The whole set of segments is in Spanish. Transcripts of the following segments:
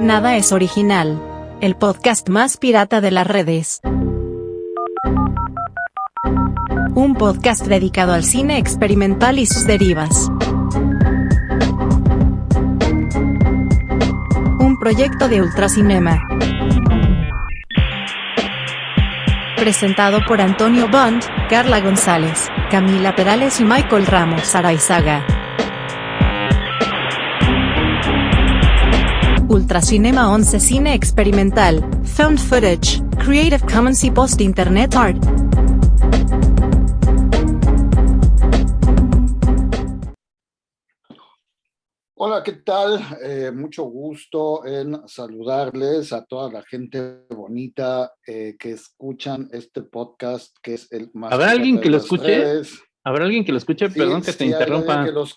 Nada es original. El podcast más pirata de las redes. Un podcast dedicado al cine experimental y sus derivas. Un proyecto de Ultracinema. Presentado por Antonio Bond, Carla González, Camila Perales y Michael Ramos Araizaga. Ultracinema 11 Cine Experimental, Found Footage, Creative Commons y Post Internet Art. Hola, ¿qué tal? Eh, mucho gusto en saludarles a toda la gente bonita eh, que escuchan este podcast, que es el más... ¿Habrá alguien que lo escuche? Redes. ¿Habrá alguien que lo escuche? Sí, Perdón que te sí, interrumpa. que los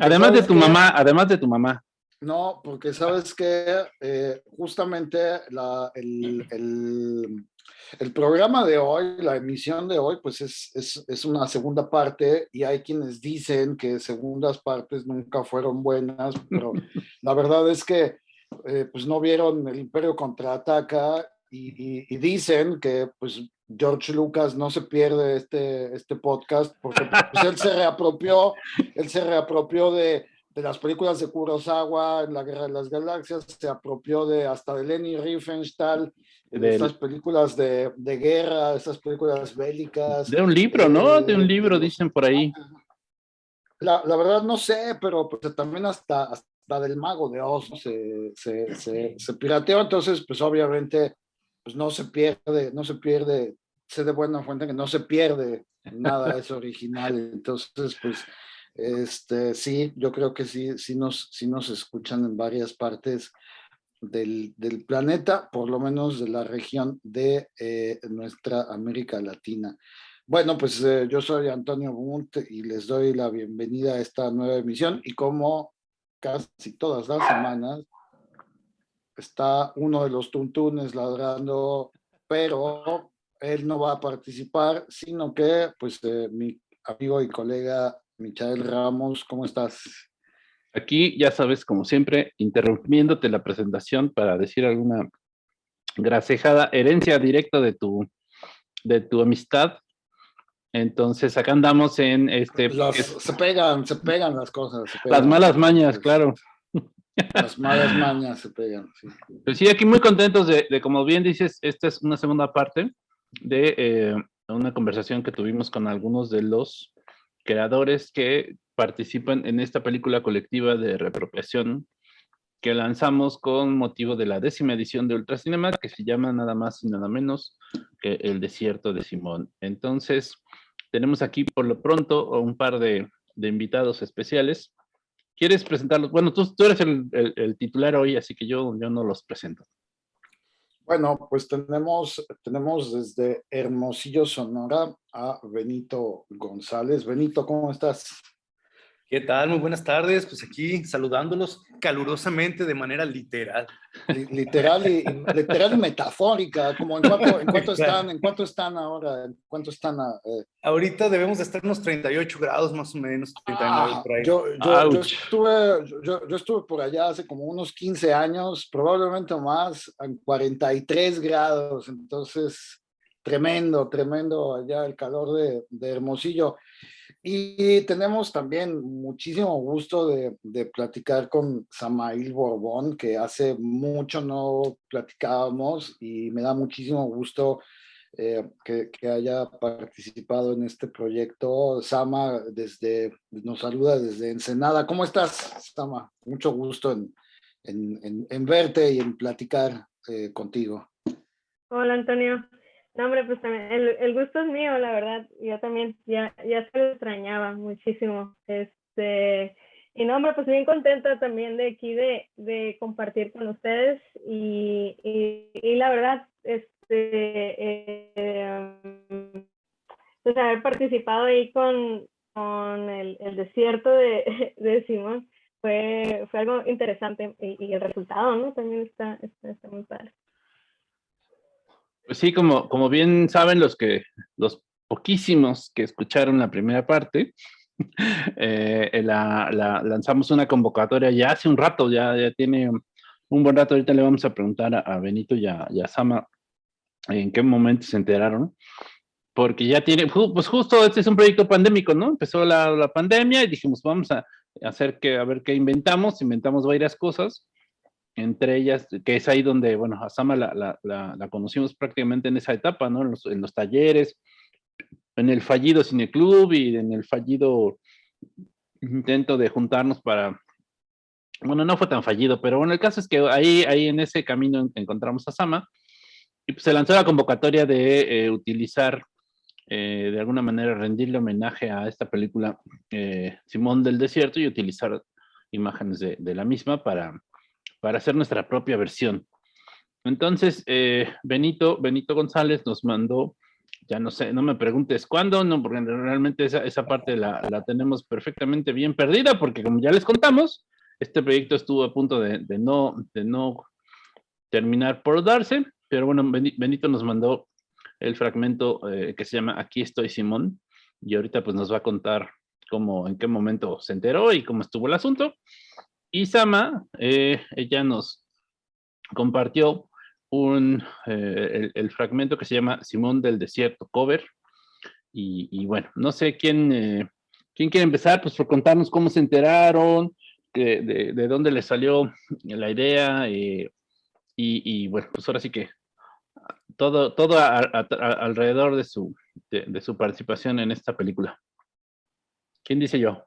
Además de ¿sabes tu mamá, además de tu mamá. No, porque sabes que eh, justamente la, el, el- el programa de hoy, la emisión de hoy, pues es, es, es una segunda parte y hay quienes dicen que segundas partes nunca fueron buenas, pero la verdad es que eh, pues no vieron el Imperio contraataca y, y- y dicen que pues George Lucas no se pierde este, este podcast porque pues, él se reapropió, él se reapropió de, de las películas de Kurosawa en la Guerra de las Galaxias, se apropió de hasta de Leni Riefenstahl, de estas películas de, de guerra, estas películas bélicas. De un libro, ¿no? De eh, un libro, dicen por ahí. La, la verdad no sé, pero pues, también hasta, hasta del Mago de Oz ¿no? se, se, se, se pirateó, entonces pues obviamente pues no se pierde, no se pierde, sé de buena fuente que no se pierde nada, es original, entonces pues este sí, yo creo que sí, sí nos, sí nos escuchan en varias partes del, del planeta, por lo menos de la región de eh, nuestra América Latina. Bueno, pues eh, yo soy Antonio Bunt y les doy la bienvenida a esta nueva emisión y como casi todas las semanas está uno de los tuntunes ladrando, pero él no va a participar, sino que pues eh, mi amigo y colega Michael Ramos, ¿cómo estás? Aquí, ya sabes, como siempre, interrumpiéndote la presentación para decir alguna grasejada herencia directa de tu, de tu amistad. Entonces, acá andamos en este... Es- se pegan, se pegan las cosas. se las malas mañas, Pues, claro. Las malas mañas se pegan, sí. Pues sí, aquí muy contentos de, de, como bien dices, esta es una segunda parte de eh, una conversación que tuvimos con algunos de los creadores que participan en esta película colectiva de reapropiación que lanzamos con motivo de la décima edición de Ultracinema, que se llama nada más y nada menos que El Desierto de Simón. Entonces, tenemos aquí por lo pronto un par de, invitados especiales. ¿Quieres presentarlos? Bueno, tú, eres el, titular hoy, así que yo no los presento. Bueno, pues tenemos, tenemos desde Hermosillo, Sonora, a Benito González. Benito, ¿cómo estás? ¿Qué tal? Muy buenas tardes. Pues aquí saludándolos calurosamente de manera literal. Li- Literal y, literal y metafórica, como en cuánto, en cuánto están, en cuánto están ahora, en cuánto están a, eh, Ahorita debemos de estar unos 38 grados más o menos, 39 Ah, por ahí. yo, yo- yo estuve, yo, yo estuve por allá hace como unos 15 años, probablemente más, en 43 grados, entonces tremendo, tremendo allá el calor de, de Hermosillo. Y tenemos también muchísimo gusto de, de platicar con Samail Borbón, que hace mucho no platicábamos y me da muchísimo gusto eh, que, que haya participado en este proyecto. Sama desde, nos saluda desde Ensenada. ¿Cómo estás, Sama? Mucho gusto en- en verte y en platicar eh, contigo. Hola Antonio. No, hombre, pues también, el, el gusto es mío, la verdad. Yo también, ya, ya se lo extrañaba muchísimo. Este, y no, hombre, pues bien contenta también de aquí de, de compartir con ustedes. Y, y, y la verdad, este, eh, pues haber participado ahí con, con el, el desierto de, de Simón fue, fue algo interesante. Y, y el resultado, ¿no? También está, está, está muy padre. Pues sí, como, como bien saben los que, los poquísimos que escucharon la primera parte, eh, la- lanzamos una convocatoria ya hace un rato, ya, ya tiene un buen rato. Ahorita le vamos a preguntar a, Benito y a, Sama en qué momento se enteraron. Porque ya tiene, pues justo este es un proyecto pandémico, ¿no? Empezó la, la pandemia y dijimos, vamos a hacer que, a ver qué inventamos. Inventamos varias cosas entre ellas, que es ahí donde, bueno, a Sama la, la, la, conocimos prácticamente en esa etapa, ¿no? En los, en los, talleres, en el fallido cineclub y en el fallido intento de juntarnos para, bueno, no fue tan fallido, pero bueno, el caso es que ahí, ahí en ese camino encontramos a Sama y pues se lanzó la convocatoria de eh, utilizar, eh, de alguna manera, rendirle homenaje a esta película eh, Simón del Desierto y utilizar imágenes de, de la misma para para hacer nuestra propia versión. Entonces, eh, Benito, Benito González nos mandó, ya no sé, no me preguntes cuándo, no, porque realmente esa, esa parte la, la, tenemos perfectamente bien perdida, porque como ya les contamos, este proyecto estuvo a punto de, no, de no terminar por darse, pero bueno, Benito nos mandó el fragmento eh, que se llama Aquí estoy Simón, y ahorita pues nos va a contar cómo, en qué momento se enteró y cómo estuvo el asunto. Isama, eh, ella nos compartió un, eh, el, fragmento que se llama Simón del Desierto Cover. Y, bueno, no sé quién, eh, quién quiere empezar, pues por contarnos cómo se enteraron, de, de, dónde les salió la idea. Y, bueno, pues ahora sí que todo, todo alrededor de su, de su participación en esta película. ¿Quién dice yo?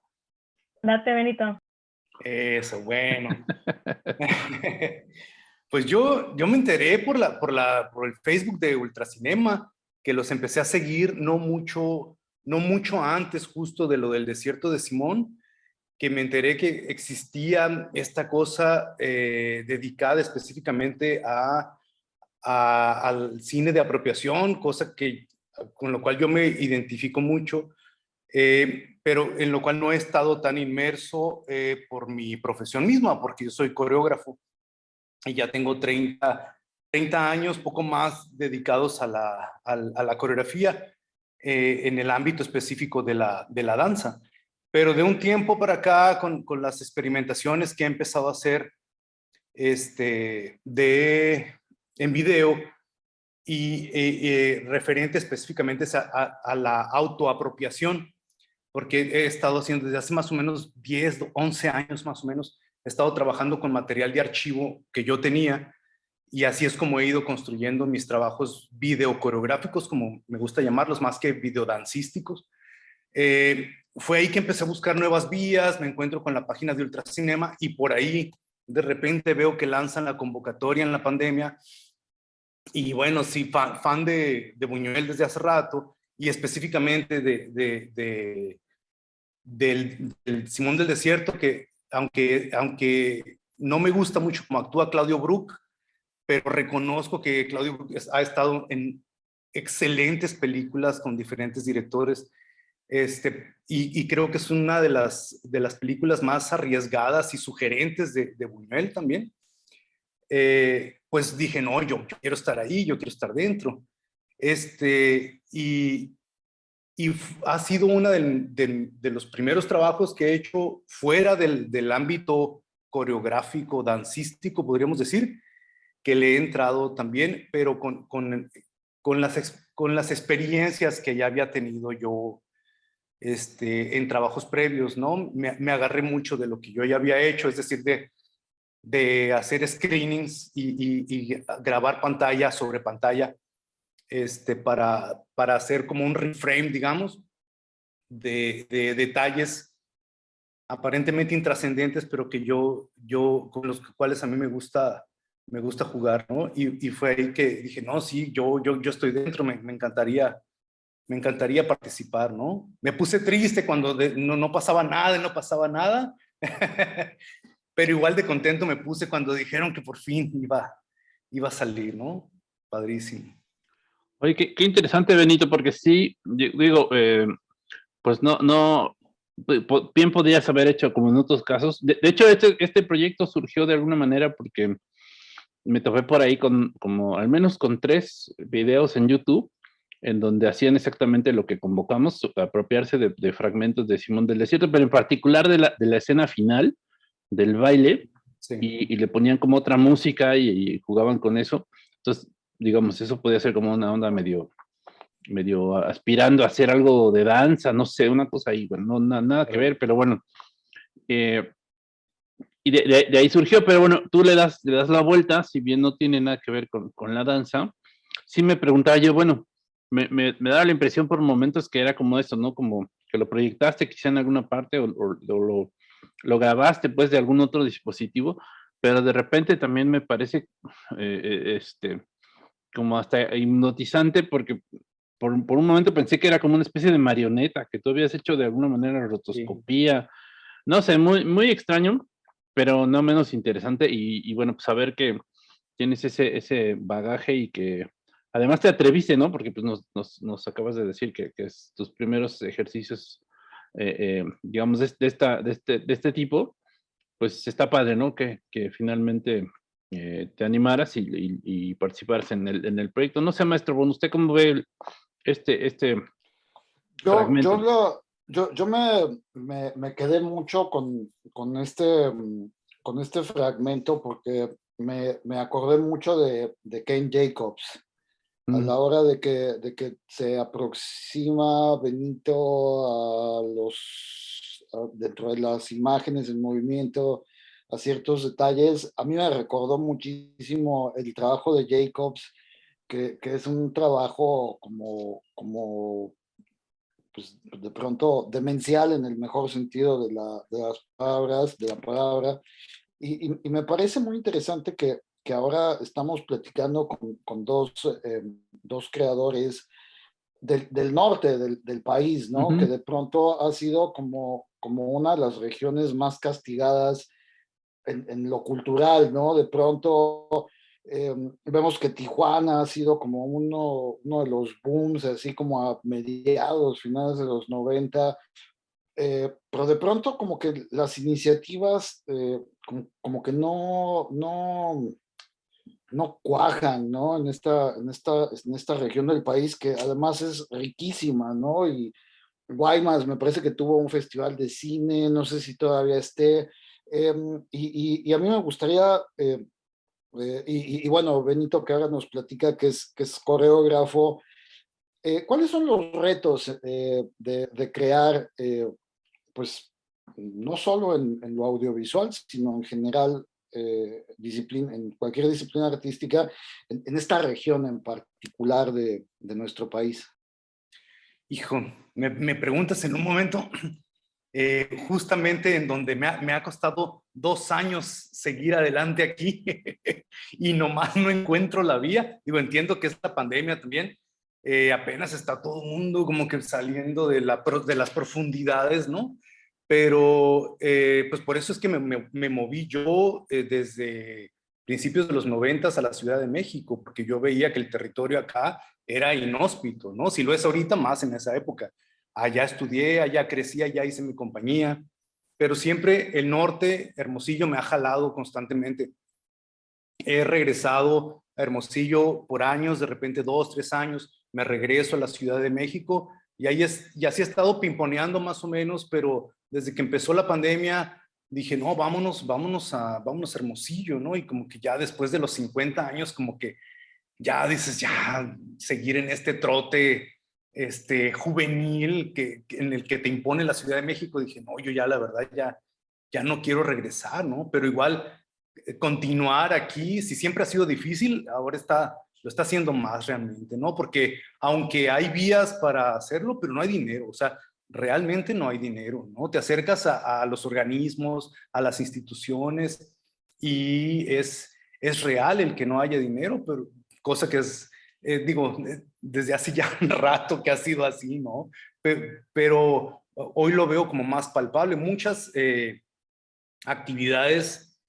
Date, Benito. Eso, bueno. pues yo, yo me enteré por, la, por, la, por el Facebook de Ultracinema, que los empecé a seguir no mucho, no mucho antes justo de lo del desierto de Simón, que me enteré que existía esta cosa eh, dedicada específicamente a, al cine de apropiación, cosa que, con lo cual yo me identifico mucho, eh, pero en lo cual no he estado tan inmerso eh, por mi profesión misma, porque yo soy coreógrafo y ya tengo 30, 30 años, poco más dedicados a la, a, la coreografía eh, en el ámbito específico de la, de la danza. Pero de un tiempo para acá, con, con las experimentaciones que he empezado a hacer este, de, en video, y referente específicamente a, a, la autoapropiación, porque he estado haciendo desde hace más o menos 10, 11 años más o menos, he estado trabajando con material de archivo que yo tenía y así es como he ido construyendo mis trabajos videocoreográficos, como me gusta llamarlos, más que videodancísticos. Eh, fue ahí que empecé a buscar nuevas vías, me encuentro con la página de Ultracinema y por ahí de repente veo que lanzan la convocatoria en la pandemia y bueno, sí, fan, de, de, Buñuel desde hace rato y específicamente de, de, del, Simón del Desierto, que aunque, aunque no me gusta mucho cómo actúa Claudio Brook, pero reconozco que Claudio Brook ha estado en excelentes películas con diferentes directores, este, y, creo que es una de las, de las películas más arriesgadas y sugerentes de, de Buñuel también. Eh, pues dije, no, yo, yo, quiero estar ahí, yo quiero estar dentro. Este, y, y ha sido uno de, los primeros trabajos que he hecho fuera del, ámbito coreográfico, dancístico, podríamos decir, que le he entrado también, pero con, con, con, las, con las experiencias que ya había tenido yo este, en trabajos previos, ¿no? Me, agarré mucho de lo que yo ya había hecho, es decir, de, de hacer screenings y grabar pantalla sobre pantalla este, para, para hacer como un reframe, digamos, de, detalles aparentemente intrascendentes, pero que yo, yo, con los cuales a mí me gusta, me gusta jugar, ¿no? Y, fue ahí que dije, no, sí, yo, yo, yo estoy dentro, me, encantaría, me encantaría participar, ¿no? Me puse triste cuando no, no pasaba nada, no pasaba nada, pero igual de contento me puse cuando dijeron que por fin iba, iba a salir, ¿no? Padrísimo. Oye, qué, interesante, Benito, porque sí, digo, eh, pues no, no, bien podrías haber hecho como en otros casos. De, hecho, este, este proyecto surgió de alguna manera porque me topé por ahí con, como al menos con tres videos en YouTube, en donde hacían exactamente lo que convocamos, apropiarse de, de fragmentos de Simón del Desierto, pero en particular de la, de la escena final del baile, Sí. y, y le ponían como otra música y, y jugaban con eso. Entonces, digamos, eso podía ser como una onda medio, medio aspirando a hacer algo de danza, no sé, una cosa ahí, bueno, no, na- nada que ver, pero bueno. eh, y de, de- de ahí surgió, pero bueno, tú le das, le das la vuelta, si bien no tiene nada que ver con, con la danza, sí me preguntaba yo, bueno, me, me, me daba la impresión por momentos que era como eso, ¿no? Como que lo proyectaste quizá en alguna parte o, o- o lo, lo grabaste pues de algún otro dispositivo, pero de repente también me parece, eh, eh, este, como hasta hipnotizante porque por, por un momento pensé que era como una especie de marioneta, que tú habías hecho de alguna manera rotoscopía, no sé, muy, muy extraño, pero no menos interesante y, y bueno, pues saber que tienes ese, ese bagaje y que además te atreviste, ¿no? Porque pues nos, nos, nos acabas de decir que, que es tus primeros ejercicios, eh, eh, digamos, de, de esta, de, este, de este tipo, pues está padre, ¿no? Que, que finalmente eh, te animaras y, y, y participaras en el, en el proyecto. No sé, maestro Bon, ¿usted cómo ve el- este, este Yo, fragmento? yo, lo- yo, yo me, me, me quedé mucho con, con, este, mm, con este fragmento porque me, me acordé mucho de, de Ken Jacobs. A Mm, la hora de que, de que se aproxima Benito a los, a- dentro de las imágenes en movimiento, a ciertos detalles, a mí me recordó muchísimo el trabajo de Jacobs, que, que es un trabajo como, como pues, de pronto demencial en el mejor sentido de, la, de las palabras, de la palabra. Y, y- y me parece muy interesante que, que ahora estamos platicando con, con dos, eh, dos creadores del, del norte del, del país, ¿no? Que de pronto ha sido como, como una de las regiones más castigadas en, en lo cultural, ¿no? De pronto eh, vemos que Tijuana ha sido como uno, uno de los booms, así como a mediados, finales de los 90, eh, pero de pronto como que las iniciativas eh, como, como que no, no, no cuajan, ¿no? En esta, en, esta, en esta región del país que además es riquísima, ¿no? Y Guaymas me parece que tuvo un festival de cine, no sé si todavía esté, em, y, y- y a mí me gustaría, eh, eh, y, y- bueno, Benito que ahora nos platica que es, que es coreógrafo, eh, ¿cuáles son los retos eh, de, de crear, eh, pues, no solo en, en lo audiovisual, sino en general, eh, disciplina, en cualquier disciplina artística, en, en esta región en particular de, de nuestro país? Hijo, me, me preguntas en un momento eh, justamente en donde me ha, costado dos años seguir adelante aquí y nomás no encuentro la vía. Digo, entiendo que esta pandemia también eh, apenas está todo el mundo como que saliendo de, las profundidades, ¿no? Pero eh, pues por eso es que me, me- moví yo desde principios de los noventas a la Ciudad de México, porque yo veía que el territorio acá era inhóspito, ¿no? Si lo es ahorita, más en esa época. Allá estudié, allá crecí, allá hice mi compañía, pero siempre el norte, Hermosillo, me ha jalado constantemente. He regresado a Hermosillo por años, de repente dos, tres años, me regreso a la Ciudad de México y ahí es, y así he estado pimponeando más o menos, pero desde que empezó la pandemia dije, no, vámonos, vámonos a, vámonos a Hermosillo, ¿no? Y como que ya después de los 50 años, como que ya dices, ya seguir en este trote este, juvenil que, en el que te impone la Ciudad de México, dije, no, yo ya la verdad ya, ya no quiero regresar, ¿no? Pero igual eh, continuar aquí, si siempre ha sido difícil, ahora está, lo está haciendo más realmente, ¿no? Porque aunque hay vías para hacerlo, pero no hay dinero, o sea, realmente no hay dinero, ¿no? Te acercas a, a los organismos, a las instituciones y es, es real el que no haya dinero, pero cosa que es, eh, digo, eh, desde hace ya un rato que ha sido así, ¿no? Pe- Pero, hoy lo veo como más palpable. Muchas eh, actividades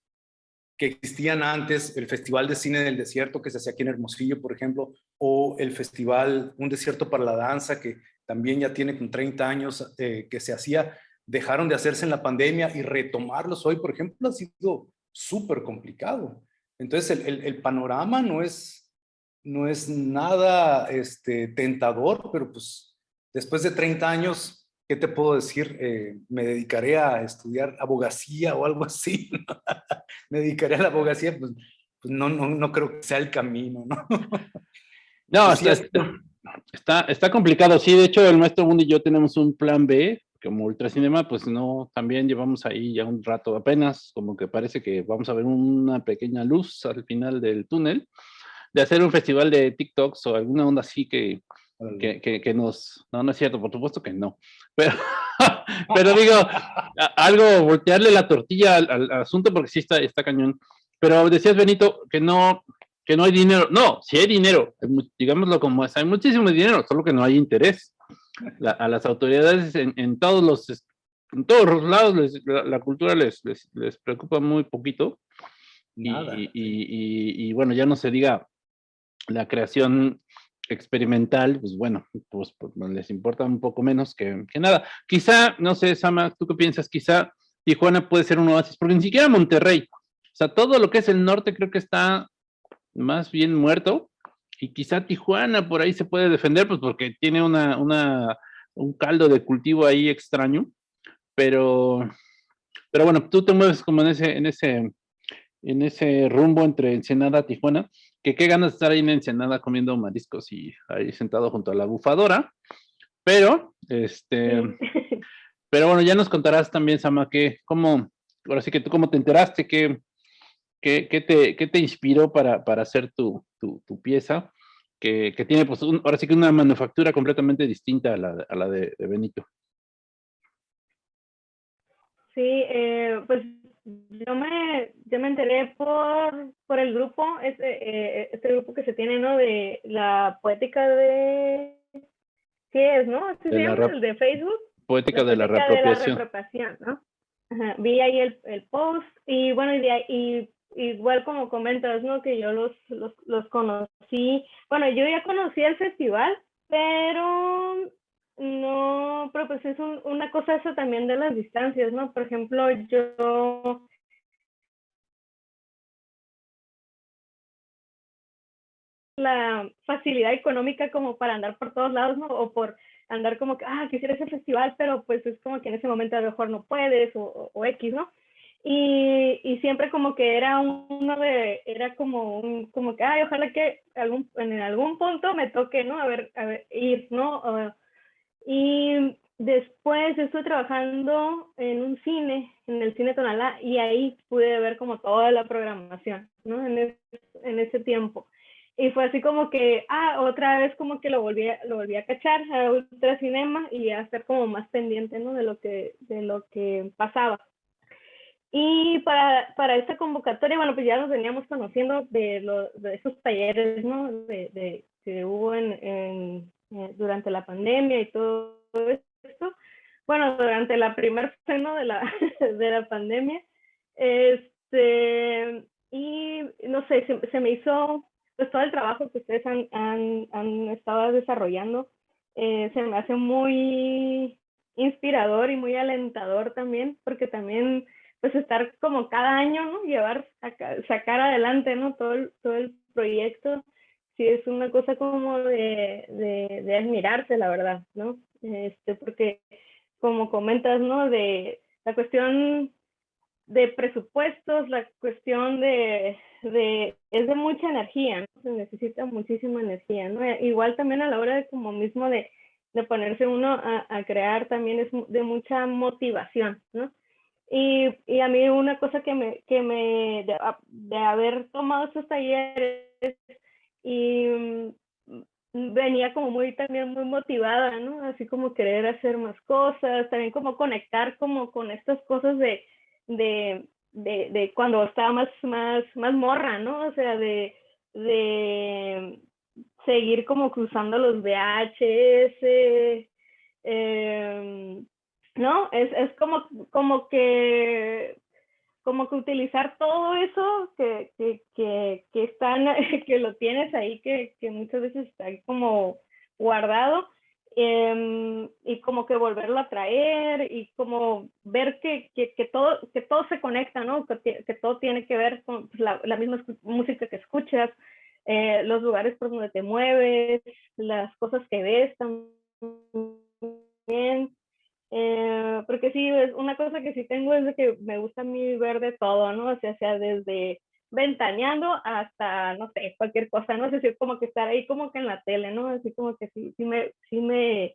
que existían antes, el Festival de Cine del Desierto que se hacía aquí en Hermosillo, por ejemplo, o el Festival Un Desierto para la Danza, que también ya tiene con 30 años eh, que se hacía, dejaron de hacerse en la pandemia y retomarlos hoy, por ejemplo, ha sido súper complicado. Entonces, el, el- el panorama no es, no es nada este, tentador, pero pues después de 30 años ¿qué te puedo decir? Eh, me dedicaré a estudiar abogacía o algo así. me dedicaré a la abogacía, pues, pues, no, no, no, creo que sea el camino, ¿no? no, está, está, está, complicado. Sí, de hecho, el maestro Bundy y yo tenemos un plan B, como Ultracinema, pues no, también llevamos ahí ya un rato apenas, como que parece que vamos a ver una pequeña luz al final del túnel, de hacer un festival de TikToks o alguna onda así que que, que, nos... No, no es cierto, por supuesto que no. Pero, pero digo, algo, voltearle la tortilla al, asunto porque sí está, está cañón. Pero decías, Benito, que no, que no hay dinero. No, sí hay dinero, digámoslo como es, hay muchísimo dinero, solo que no hay interés. a las autoridades en, en, todos los en todos los lados la, cultura les, les, les, preocupa muy poquito. Y, y, y, y, bueno, ya no se diga la creación experimental, pues bueno, pues, pues les importa un poco menos que, que, nada. Quizá, no sé, Sama, ¿tú qué piensas? Quizá Tijuana puede ser un oasis, porque ni siquiera Monterrey. O sea, todo lo que es el norte creo que está más bien muerto. Y quizá Tijuana por ahí se puede defender, pues porque tiene una, una, un caldo de cultivo ahí extraño. Pero, pero bueno, tú te mueves como en ese, en ese, en ese rumbo entre Ensenada Tijuana que qué ganas de estar ahí en Ensenada comiendo mariscos y ahí sentado junto a la bufadora. Pero, este, pero bueno, ya nos contarás también, Sama, que cómo, ahora sí que tú cómo te enteraste, qué, qué, qué te, qué te inspiró para, para hacer tu, tu, tu pieza, que, que, tiene pues ahora sí que una manufactura completamente distinta a la, a la de, de Benito. Sí, eh, pues yo me, yo me enteré por, por el grupo, este, este grupo que se tiene, ¿no? De la poética de... ¿Qué es, no? ¿Sí de el de Facebook? Poética, de, la reapropiación. ¿no? Vi ahí el, el, post y bueno, y, igual como comentas, ¿no? Que yo los, los, los conocí. Bueno, yo ya conocí el festival, pero no, pero pues es una cosa eso también de las distancias, ¿no? Por ejemplo, yo la facilidad económica como para andar por todos lados, ¿no? O por andar como que, ah, quisiera ese festival, pero pues es como que en ese momento a lo mejor no puedes o, o X, ¿no? Y, y, siempre como que era uno de, era como un, como que, ay, ojalá que algún, en algún punto me toque, ¿no? A ver, a ver, ir, ¿no? Y después estuve trabajando en un cine, en el cine Tonalá, y ahí pude ver como toda la programación, ¿no? En, en ese tiempo. Y fue así como que, ah, otra vez como que lo volví, lo volví a cachar a Ultra Cinema y a estar como más pendiente, ¿no? De lo que, de lo que pasaba. Y para, para esta convocatoria, bueno, pues ya nos veníamos conociendo de, lo, de esos talleres, ¿no? De, de que hubo en, en, eh, durante la pandemia y todo esto. Bueno, durante la primer seno de la, de la pandemia. Este, y no sé, se, se, me hizo, pues todo el trabajo que ustedes han, han, han estado desarrollando, eh, se me hace muy inspirador y muy alentador también, porque también, pues estar como cada año, ¿no? Llevar, sacar adelante, ¿no? Todo todo el proyecto sí es una cosa como de, de, de, admirarse, la verdad, ¿no? Este, porque como comentas, ¿no? De la cuestión de presupuestos, la cuestión de, de es de mucha energía, ¿no? Se necesita muchísima energía, ¿no? Igual también a la hora de como mismo de, de ponerse uno a, a, crear también es de mucha motivación, ¿no? Y, y a mí una cosa que me, que me de, de haber tomado esos talleres y mm, venía como muy también muy motivada, ¿no? Así como querer hacer más cosas, también como conectar como con estas cosas de, de, de, cuando estaba más, más, más morra, ¿no? O sea, de, de seguir como cruzando los VHS, eh, ¿no? Es, es como, como que como que utilizar todo eso que, que, que, que, están, que lo tienes ahí, que, que muchas veces está como guardado, eh, y como que volverlo a traer y como ver que, que, que, todo, que todo se conecta, ¿no? Que, que todo tiene que ver con pues, la, la, misma música que escuchas, eh, los lugares por donde te mueves, las cosas que ves también, Eh, porque sí, es una cosa que sí tengo es de que me gusta a mí ver de todo, ¿no? O sea, sea desde ventaneando hasta, no sé, cualquier cosa, no sé si es como que estar ahí como que en la tele, ¿no? Así como que sí, sí me, sí me,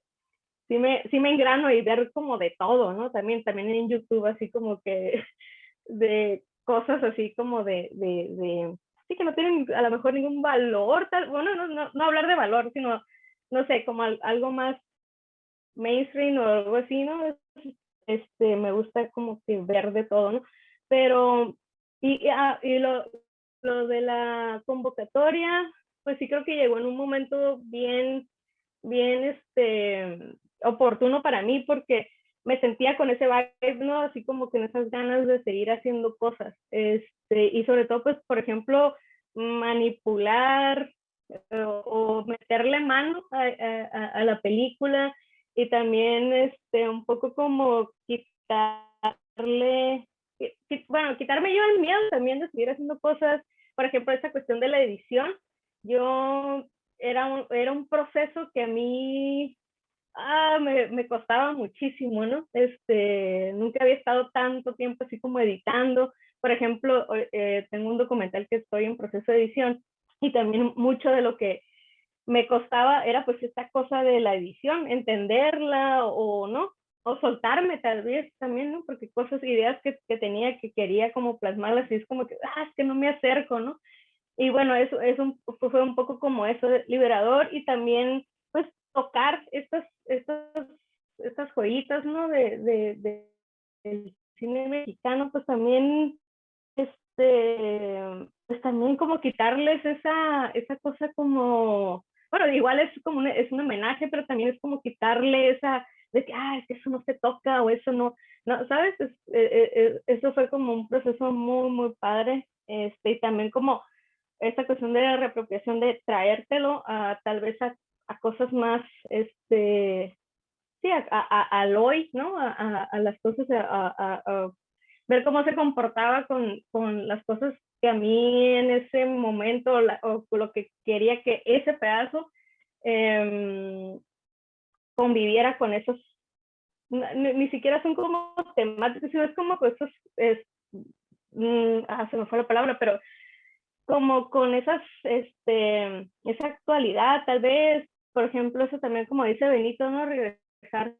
sí me, sí me engrano y ver como de todo, ¿no? También, también en YouTube, así como que de cosas así como de, de, de sí que no tienen a lo mejor ningún valor, tal, bueno, no, no, no hablar de valor, sino, no sé, como algo más mainstream o algo así, ¿no? Este, me gusta como que ver de todo, ¿no? Pero, y, ah, y lo, lo de la convocatoria, pues sí creo que llegó en un momento bien, bien, este, oportuno para mí porque me sentía con ese vibe, ¿no? Así como que en esas ganas de seguir haciendo cosas. Este, y sobre todo, pues, por ejemplo, manipular eh, o, meterle mano a, a, a, la película y también este, un poco como quitarle, bueno, quitarme yo el miedo también de seguir haciendo cosas, por ejemplo, esa cuestión de la edición, yo era un, era un proceso que a mí ah, me, me, costaba muchísimo, ¿no? Este, nunca había estado tanto tiempo así como editando. Por ejemplo, eh, tengo un documental que estoy en proceso de edición y también mucho de lo que me costaba era pues esta cosa de la edición, entenderla o no, o soltarme tal vez también, ¿no? Porque cosas, ideas que, que tenía que quería como plasmarlas y es como que, ah, es que no me acerco, ¿no? Y bueno, eso, eso fue un poco como eso liberador y también pues tocar estas, estas, estas joyitas, ¿no? De, de, de, del cine mexicano, pues también, este, pues también como quitarles esa, esa cosa como bueno, igual es como un, es un homenaje, pero también es como quitarle esa, de que, ah, es que eso no se toca o eso no, no ¿sabes? Es, eh, eh, eso fue como un proceso muy, muy padre, este, y también como esta cuestión de la reapropiación, de traértelo a tal vez a, a cosas más, este, sí, a, a, al hoy, ¿no? A, a las cosas, a, ver cómo se comportaba con, con las cosas que a mí en ese momento o lo que quería que ese pedazo eh, conviviera con esos, ni, siquiera son como temáticos, sino es como esos, es, mm, ah, se me fue la palabra, pero como con esas, este, esa actualidad, tal vez, por ejemplo, eso también como dice Benito, ¿no? Regresar,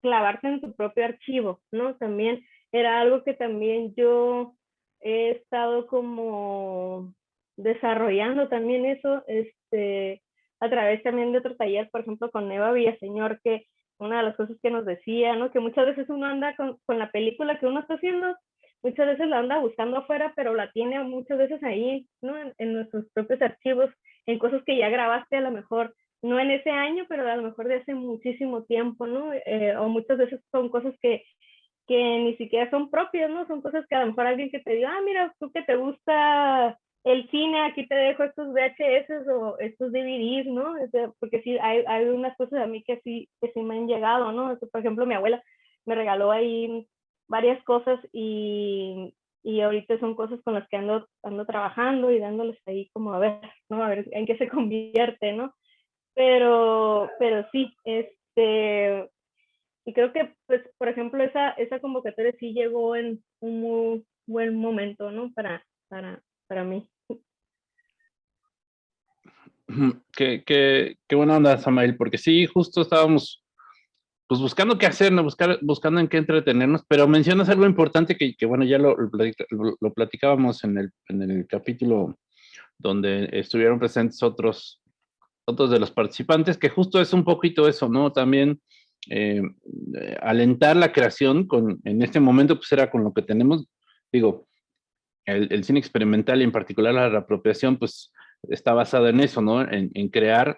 clavarte en tu propio archivo, ¿no? También era algo que también yo he estado como desarrollando también eso este, a través también de otro taller, por ejemplo, con Eva Villaseñor, que una de las cosas que nos decía, ¿no? Que muchas veces uno anda con, la película que uno está haciendo, muchas veces la anda buscando afuera, pero la tiene muchas veces ahí, ¿no? En, en, nuestros propios archivos, en cosas que ya grabaste a lo mejor, no en ese año, pero a lo mejor de hace muchísimo tiempo, ¿no? Eh, o muchas veces son cosas que que ni siquiera son propias, ¿no? Son cosas que a lo mejor alguien que te diga, ah, mira, tú que te gusta el cine, aquí te dejo estos VHS o estos DVDs, ¿no? porque sí, hay, hay unas cosas a mí que sí, que sí me han llegado, ¿no? Por ejemplo, mi abuela me regaló ahí varias cosas y, y ahorita son cosas con las que ando, ando trabajando y dándoles ahí como a ver, ¿no? A ver en qué se convierte, ¿no? Pero, pero sí, este, y creo que, pues, por ejemplo, esa, esa convocatoria sí llegó en un muy buen momento, ¿no? Para, para, para mí. Qué, qué, qué buena onda, Samael, porque sí, justo estábamos pues buscando qué hacer, ¿no? Buscar, buscando en qué entretenernos, pero mencionas algo importante que, que bueno, ya lo, lo, lo, platicábamos en el, en el capítulo donde estuvieron presentes otros, otros de los participantes, que justo es un poquito eso, ¿no? También eh, alentar la creación con, en este momento pues era con lo que tenemos, digo, el, cine experimental y en particular la reapropiación pues está basado en eso, ¿no? En, crear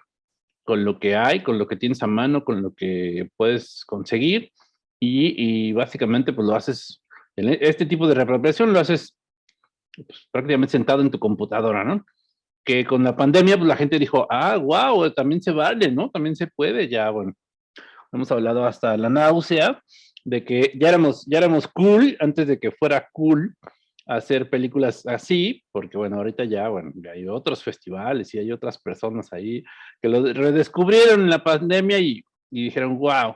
con lo que hay, con lo que tienes a mano, con lo que puedes conseguir y, y básicamente pues lo haces, en este tipo de reapropiación lo haces pues, prácticamente sentado en tu computadora, ¿no? Que con la pandemia pues la gente dijo, ah, wow, también se vale, ¿no? También se puede, ya, bueno, hemos hablado hasta la náusea, de que ya éramos, ya éramos cool antes de que fuera cool hacer películas así, porque bueno, ahorita ya, bueno, hay otros festivales y hay otras personas ahí que lo redescubrieron en la pandemia y, y dijeron, wow,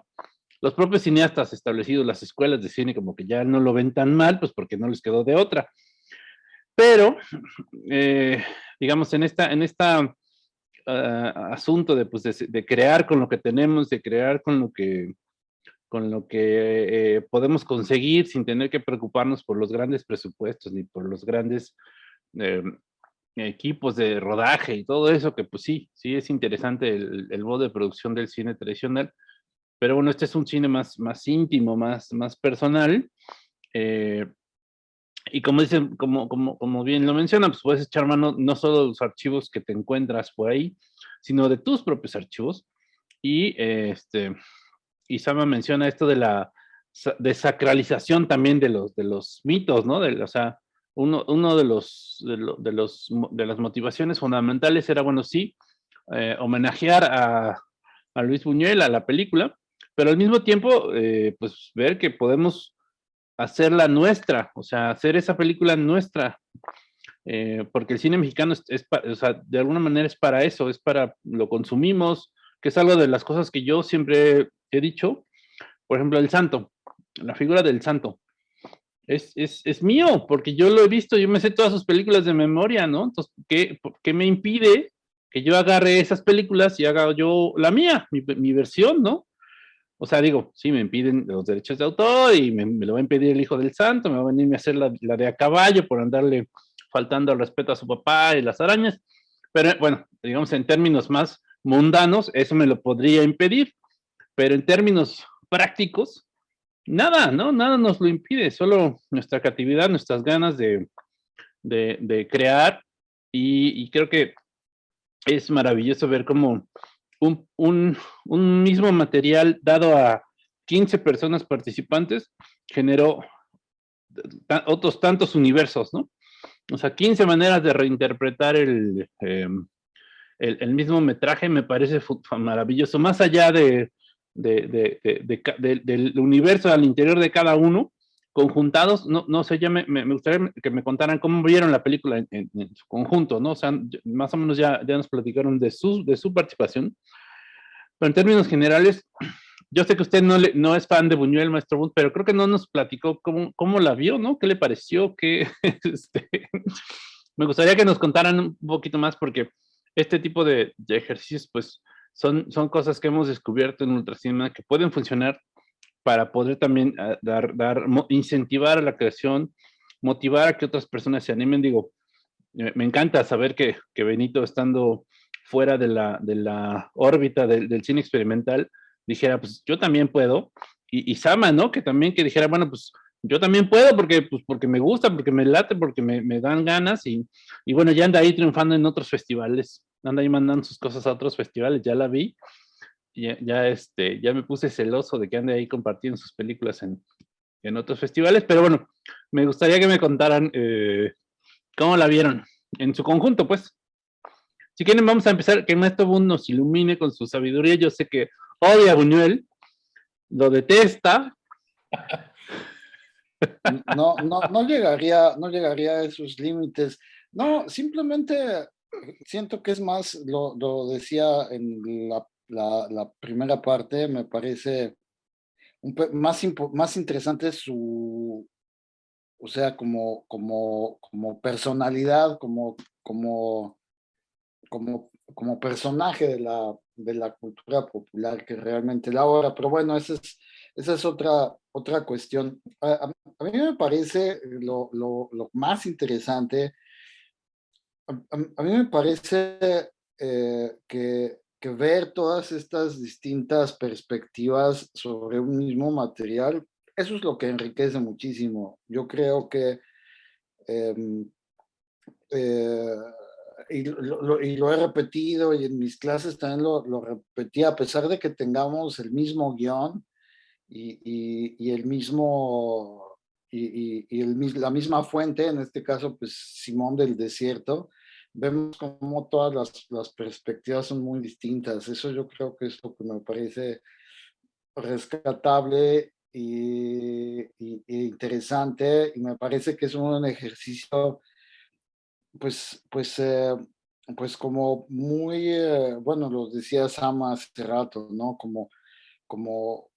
los propios cineastas establecidos, las escuelas de cine, como que ya no lo ven tan mal, pues porque no les quedó de otra. Pero, eh, digamos, en esta, en esta ah, asunto de, pues, de, crear con lo que tenemos, de crear con lo que, con lo que eh, podemos conseguir sin tener que preocuparnos por los grandes presupuestos ni por los grandes eh, equipos de rodaje y todo eso, que pues sí, sí es interesante el, el modo de producción del cine tradicional, pero bueno, este es un cine más, más íntimo, más, más personal, y como dicen, como, como, como bien lo mencionan, pues puedes echar mano no solo de los archivos que te encuentras por ahí, sino de tus propios archivos. Y este, y Sama menciona esto de la desacralización también de los, de los mitos, ¿no? De, o sea, uno, uno de, los, de, los, de las motivaciones fundamentales era, bueno, sí, eh, homenajear a, a, Luis Buñuel, a la película, pero al mismo tiempo, eh, pues ver que podemos hacerla nuestra, o sea, hacer esa película nuestra, eh, porque el cine mexicano es, o sea, de alguna manera es para eso, es para, lo consumimos, que es algo de las cosas que yo siempre he dicho, por ejemplo, el santo, la figura del santo, es, es, es mío, porque yo lo he visto, yo me sé todas sus películas de memoria, ¿no? Entonces, ¿qué, qué me impide que yo agarre esas películas y haga yo la mía, mi, mi versión, ¿no? O sea, digo, sí, me impiden los derechos de autor y me, lo va a impedir el hijo del santo, me va a venir a hacer la, de a caballo por andarle faltando al respeto a su papá y las arañas. Pero bueno, digamos en términos más mundanos, eso me lo podría impedir. Pero en términos prácticos, nada, ¿no? Nada nos lo impide, solo nuestra creatividad, nuestras ganas de, de, crear. Y, y creo que es maravilloso ver cómo un, mismo material dado a 15 personas participantes generó otros tantos universos, ¿no? O sea, 15 maneras de reinterpretar em, el, el, mismo metraje me parece maravilloso, más allá de, del universo al interior de cada uno, conjuntados, no, no sé, ya me, me, gustaría que me contaran cómo vieron la película en, su conjunto, ¿no? O sea, más o menos ya, ya nos platicaron de su, de su participación, pero en términos generales, yo sé que usted no, le, no es fan de Buñuel, maestro Bunt, pero creo que no nos platicó cómo, cómo la vio, ¿no? ¿Qué le pareció? ¿Qué, este, me gustaría que nos contaran un poquito más porque este tipo de, de ejercicios, pues, son, son cosas que hemos descubierto en Ultracinema que pueden funcionar para poder también ah, dar, incentivar a la creación, motivar a que otras personas se animen. Digo, me encanta saber que, que Benito, estando fuera de la, de la órbita del, del cine experimental, dijera, pues yo también puedo. Y, y, Sama, ¿no? Que también que dijera, bueno, pues yo también puedo porque, pues, porque me gusta, porque me late, porque me, me dan ganas. Y, y, bueno, ya anda ahí triunfando en otros festivales. Anda ahí mandando sus cosas a otros festivales, ya la vi ya, este, ya me puse celoso de que ande ahí compartiendo sus películas en, en otros festivales, pero bueno, me gustaría que me contaran eh, cómo la vieron, en su conjunto, pues. Si quieren, vamos a empezar, que Maestro Bund nos ilumine con su sabiduría. Yo sé que odia a Buñuel, lo detesta. No, no, no llegaría, no llegaría a esos límites. No, simplemente siento que es más, lo, lo decía en la la, primera parte me parece más, más interesante su, o sea, como, como, como personalidad, como, como, como, personaje de la, de la cultura popular que realmente la obra, pero bueno, esa es, esa es otra, otra cuestión. A, mí me parece lo, lo, lo más interesante, a, mí me parece eh, que ver todas estas distintas perspectivas sobre un mismo material, eso es lo que enriquece muchísimo. Yo creo que, em, eh, y, lo, he repetido y en mis clases también lo, lo repetí, a pesar de que tengamos el mismo guion y, el mismo, y, la misma fuente, en este caso, pues Simón del Desierto, vemos como todas las, las, perspectivas son muy distintas. Eso yo creo que es lo que me parece rescatable y, interesante y me parece que es un ejercicio pues, pues, eh, pues como muy, eh, bueno, lo decía Sama hace rato, ¿no? Como, como,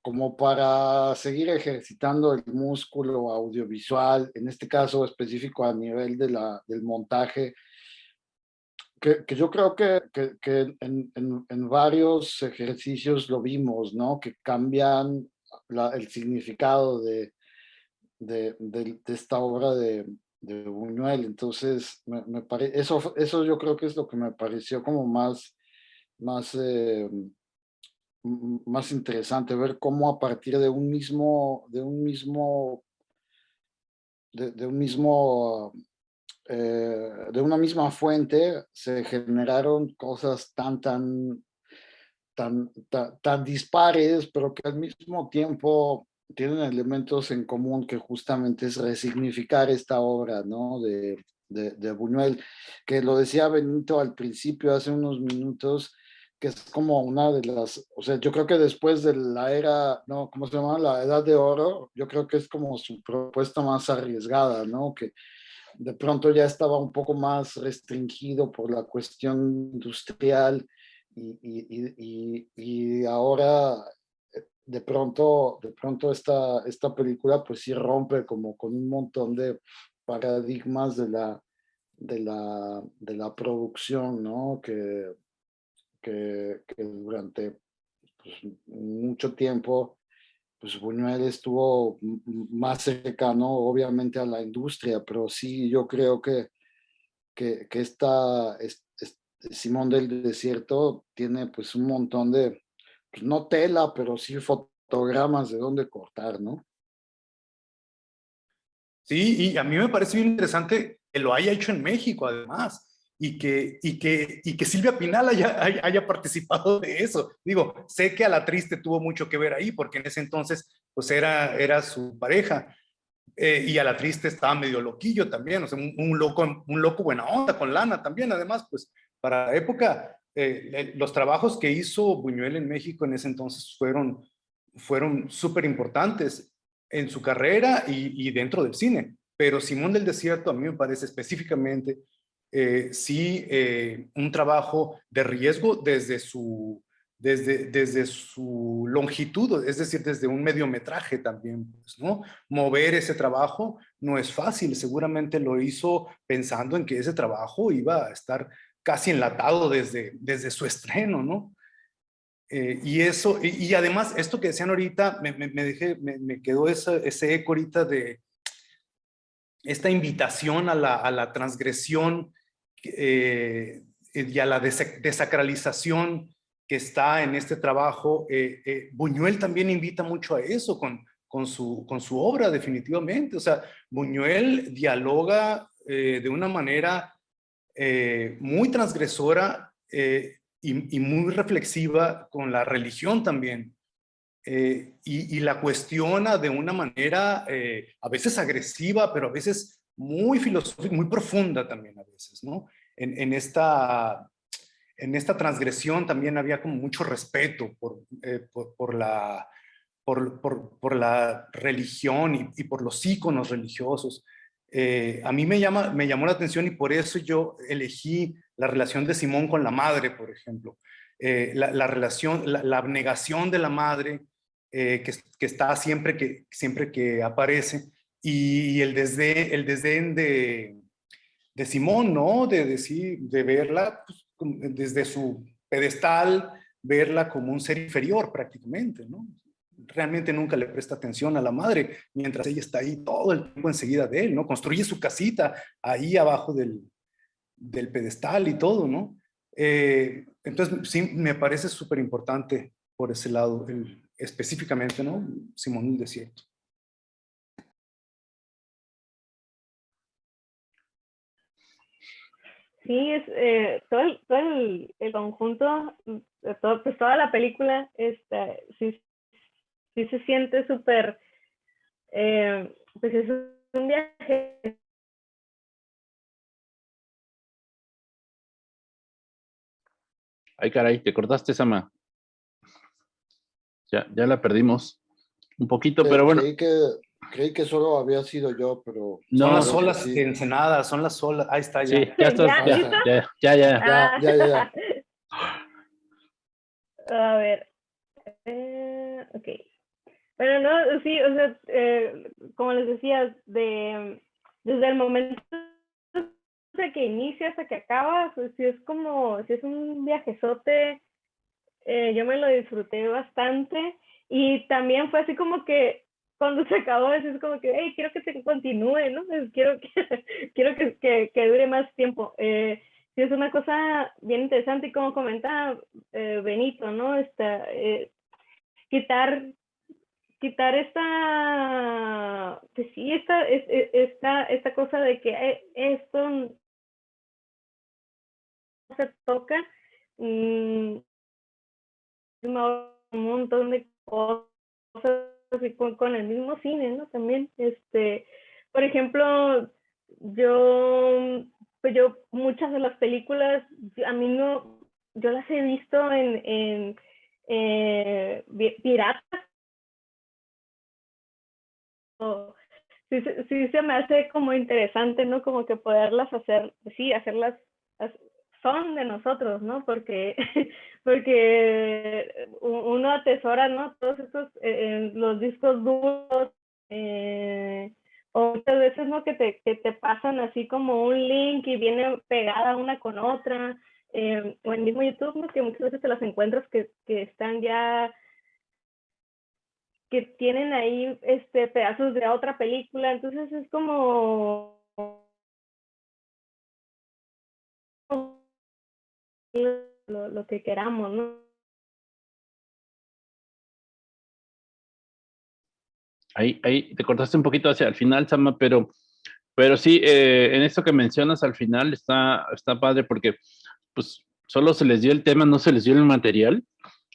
como para seguir ejercitando el músculo audiovisual, en este caso específico a nivel de la, del montaje, que, yo creo que, en, varios ejercicios lo vimos, ¿no? Que cambian el significado de, de, esta obra de, de Buñuel. Entonces, me, pare... eso, eso yo creo que es lo que me pareció como más, más, eh, más interesante, ver cómo a partir de un mismo, de un mismo, de un mismo, eh, de una misma fuente se generaron cosas tan, tan, tan, tan, tan dispares, pero que al mismo tiempo tienen elementos en común que justamente es resignificar esta obra, ¿no? De, de, de, Buñuel, que lo decía Benito al principio, hace unos minutos, que es como una de las, o sea, yo creo que después de la era, ¿no? ¿Cómo se llama? La edad de oro, yo creo que es como su propuesta más arriesgada, ¿no? Que de pronto ya estaba un poco más restringido por la cuestión industrial y, y, y, y ahora de pronto, de pronto esta, esta película pues sí rompe como con un montón de paradigmas de la, de la, de la producción, ¿no? Que, que, que durante pues, mucho tiempo pues Buñuel estuvo más cercano obviamente a la industria, pero sí yo creo que, que, esta, es, es, Simón del Desierto tiene pues un montón de, pues no tela, pero sí fotogramas de dónde cortar, ¿no? Sí, y a mí me parece bien interesante que lo haya hecho en México, además, y que, y que, y que Silvia Pinal haya, haya participado de eso. Digo, sé que a la triste tuvo mucho que ver ahí, porque en ese entonces, pues era, era su pareja, eh, y a la triste estaba medio loquillo también, o sea, un, loco, un loco buena onda con lana también, además, pues para la época eh, los trabajos que hizo Buñuel en México en ese entonces fueron, fueron súper importantes en su carrera y, dentro del cine. Pero Simón del Desierto a mí me parece específicamente eh, sí eh, un trabajo de riesgo desde su, desde, desde su longitud, es decir, desde un mediometraje también, pues, ¿no? Mover ese trabajo no es fácil, seguramente lo hizo pensando en que ese trabajo iba a estar casi enlatado desde, desde su estreno, ¿no? Eh, y eso, y, además, esto que decían ahorita, me, me, me, me, me quedó esa, ese eco ahorita de esta invitación a la, a la transgresión eh, y a la desacralización que está en este trabajo. Eh, eh, Buñuel también invita mucho a eso con, con, su, con su obra, definitivamente. O sea, Buñuel dialoga eh, de una manera eh, muy transgresora eh, y, y, muy reflexiva con la religión también. Eh, y, y, la cuestiona de una manera a veces agresiva, pero a veces muy filosófica, muy profunda también a veces, ¿no? En, en, esta, en esta transgresión también había como mucho respeto por, por, por la, por, por, por, la religión y, y, por los íconos religiosos. Eh, a mí me, llama, me llamó la atención y por eso yo elegí la relación de Simón con la madre, por ejemplo. Eh, la, la, relación, la, la, abnegación de la madre eh, que, que, está siempre que, siempre que aparece y el desdén, el desdén de, de Simón, ¿no? De decir, de verla pues, desde su pedestal, verla como un ser inferior prácticamente, ¿no? realmente nunca le presta atención a la madre, mientras ella está ahí todo el tiempo enseguida de él, ¿no? Construye su casita ahí abajo del, del pedestal y todo, ¿no? Eh, entonces, sí, me parece súper importante por ese lado, el, específicamente, ¿no? Simón del Desierto. Sí, es, eh, todo, el, todo el, el conjunto, todo, pues toda la película, este, sí sí se siente súper, eh, pues es un viaje. Ay, caray, te cortaste, Sama. Ya, ya la perdimos. Un poquito, pero bueno. Que, creí que solo había sido yo, pero... No, son las olas sí. de Ensenada, son las olas. Ahí está, ya. Sí, ya está. Ya, ya, ya, ya, ya, ya, ya, ya. A ver. Eh, ok. Bueno, no, sí, o sea, eh, como les decía, de, desde el momento de que inicia hasta que acaba, pues sí es como, si es un viajezote, eh, yo me lo disfruté bastante y también fue así como que cuando se acabó, es como que, hey, quiero que se continúe, ¿no? quiero que, quiero que, que, que dure más tiempo. Eh, es una cosa bien interesante y como comentaba eh, Benito, ¿no? Esta, eh, quitar quitar esta, pues sí, esta, esta, esta cosa de que esto se toca, mm, un montón de cosas con, con, el mismo cine, ¿no? También, este, por ejemplo, yo, pues yo, muchas de las películas, a mí no, yo las he visto en, en eh, piratas, sí, sí se me hace como interesante, ¿no? Como que poderlas hacer, sí, hacerlas, son de nosotros, ¿no? Porque, porque uno atesora, ¿no? Todos estos, eh, los discos duros, eh, o muchas veces, ¿no? Que te, que te pasan así como un link y viene pegada una con otra, eh, o en mismo YouTube, ¿no? Que muchas veces te las encuentras que, que están ya que tienen ahí este, pedazos de otra película, entonces es como lo, que queramos, ¿no? Ahí, ahí te cortaste un poquito hacia el final, Sama, pero, pero sí, eh, en esto que mencionas al final está, está padre porque pues solo se les dio el tema, no se les dio el material,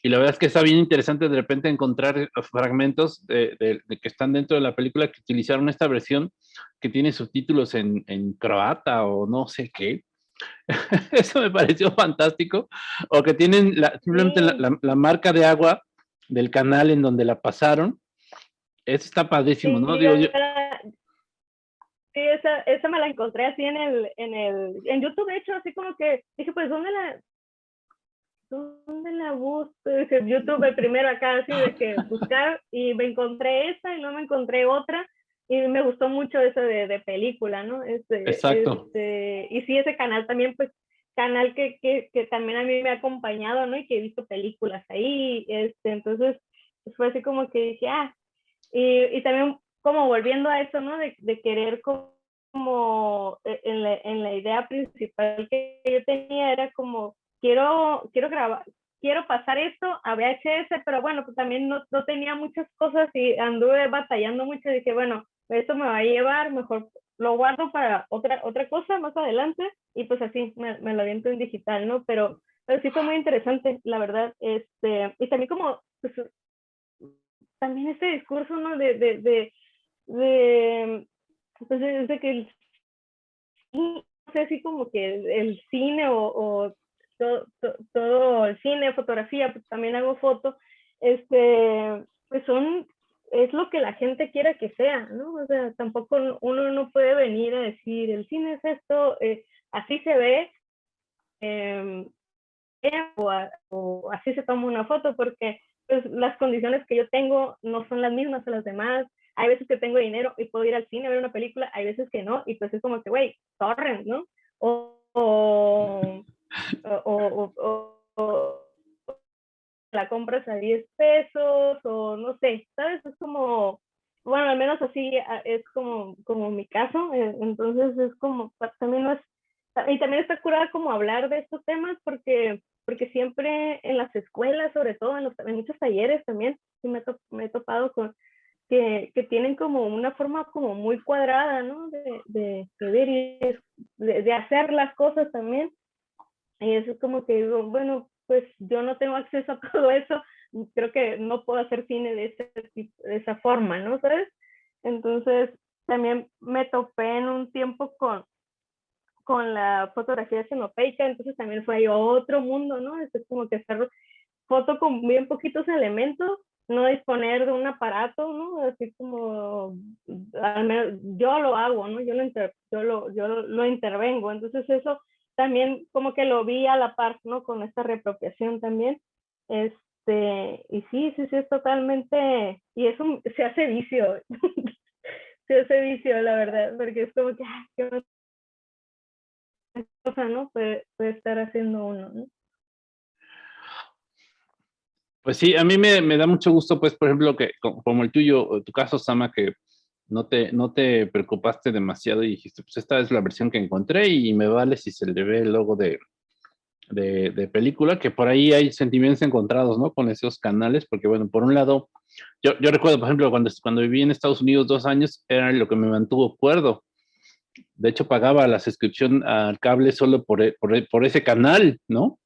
y la verdad es que está bien interesante de repente encontrar eh, fragmentos de, que están dentro de la película que utilizaron esta versión que tiene subtítulos en, en croata o no sé qué. Eso me pareció fantástico. O que tienen la, simplemente la, marca de agua del canal en donde la pasaron. Eso está padrísimo, ¿no? Digo, yo... Sí, esa, esa me la encontré así en el, en el, en YouTube, de hecho, así como que dije, pues, ¿dónde la, ¿dónde la busco? YouTube el primero acá, así de que buscar y me encontré esa y no me encontré otra y me gustó mucho eso de, de película, ¿no? Este, Exacto. Este, y sí, ese canal también, pues, canal que, que, que, también a mí me ha acompañado, ¿no? Y que he visto películas ahí, este, entonces, pues fue así como que dije, ah, y, y también como volviendo a eso, ¿no? De, de querer como, e, en la, en la idea principal que yo tenía era como quiero, quiero grabar, quiero pasar esto a VHS, pero bueno, pues también no, no, tenía muchas cosas y anduve batallando mucho. Dije, bueno, esto me va a llevar, mejor lo guardo para otra, otra cosa más adelante y pues así me, me lo aviento en digital, ¿no? Pero, pero sí fue muy interesante, la verdad. Este, y también como, pues, también este discurso, ¿no? De, de, de, de pues de que el, no sé, así como que el, cine o, o todo, todo, el cine, fotografía, pues también hago fotos, este, pues son, es lo que la gente quiera que sea, ¿no? O sea, tampoco uno no puede venir a decir, el cine es esto, eh, así se ve, em, o, así se toma una foto, porque pues, las condiciones que yo tengo no son las mismas que las demás. Hay veces que tengo dinero y puedo ir al cine a ver una película, hay veces que no, y pues es como que, güey, torrent, ¿no? o, o, la compras a 10 pesos o no sé, ¿sabes? Es como, bueno, al menos así es como, como mi caso, eh, entonces es como, también no es, y también está curada como hablar de estos temas porque, porque siempre en las escuelas, sobre todo en, los, en muchos talleres también, me, me he topado con, que, que, tienen como una forma como muy cuadrada, ¿no? De, de, de ver y de, de, hacer las cosas también. Y eso es como que digo, bueno, pues yo no tengo acceso a todo eso, creo que no puedo hacer cine de, ese, de esa forma, ¿no? ¿Sabes? Entonces, también me topé en un tiempo con, con la fotografía xenopeica, entonces también fue ahí otro mundo, ¿no? Es como que hacer foto con bien poquitos elementos, no disponer de un aparato, ¿no? Así como, al menos yo lo hago, ¿no? Yo lo, yo lo, yo lo intervengo, entonces eso también como que lo vi a la par, ¿no? Con esta reapropiación también. Este, y sí, sí, sí, es totalmente, y eso se hace vicio, se hace vicio, la verdad, porque es como que, ah, qué cosa, ¿no? Puede, puede estar haciendo uno, ¿no? Pues sí, a mí me, me, da mucho gusto, pues, por ejemplo, que como el tuyo, tu caso, Sama, que no te, no te preocupaste demasiado y dijiste, pues esta es la versión que encontré y me vale si se le ve el logo de, de, de, película, que por ahí hay sentimientos encontrados, ¿no? Con esos canales, porque bueno, por un lado, yo, yo recuerdo, por ejemplo, cuando, cuando viví en Estados Unidos dos años, era lo que me mantuvo cuerdo. De hecho, pagaba la suscripción al cable solo por, e, e, por ese canal, ¿no?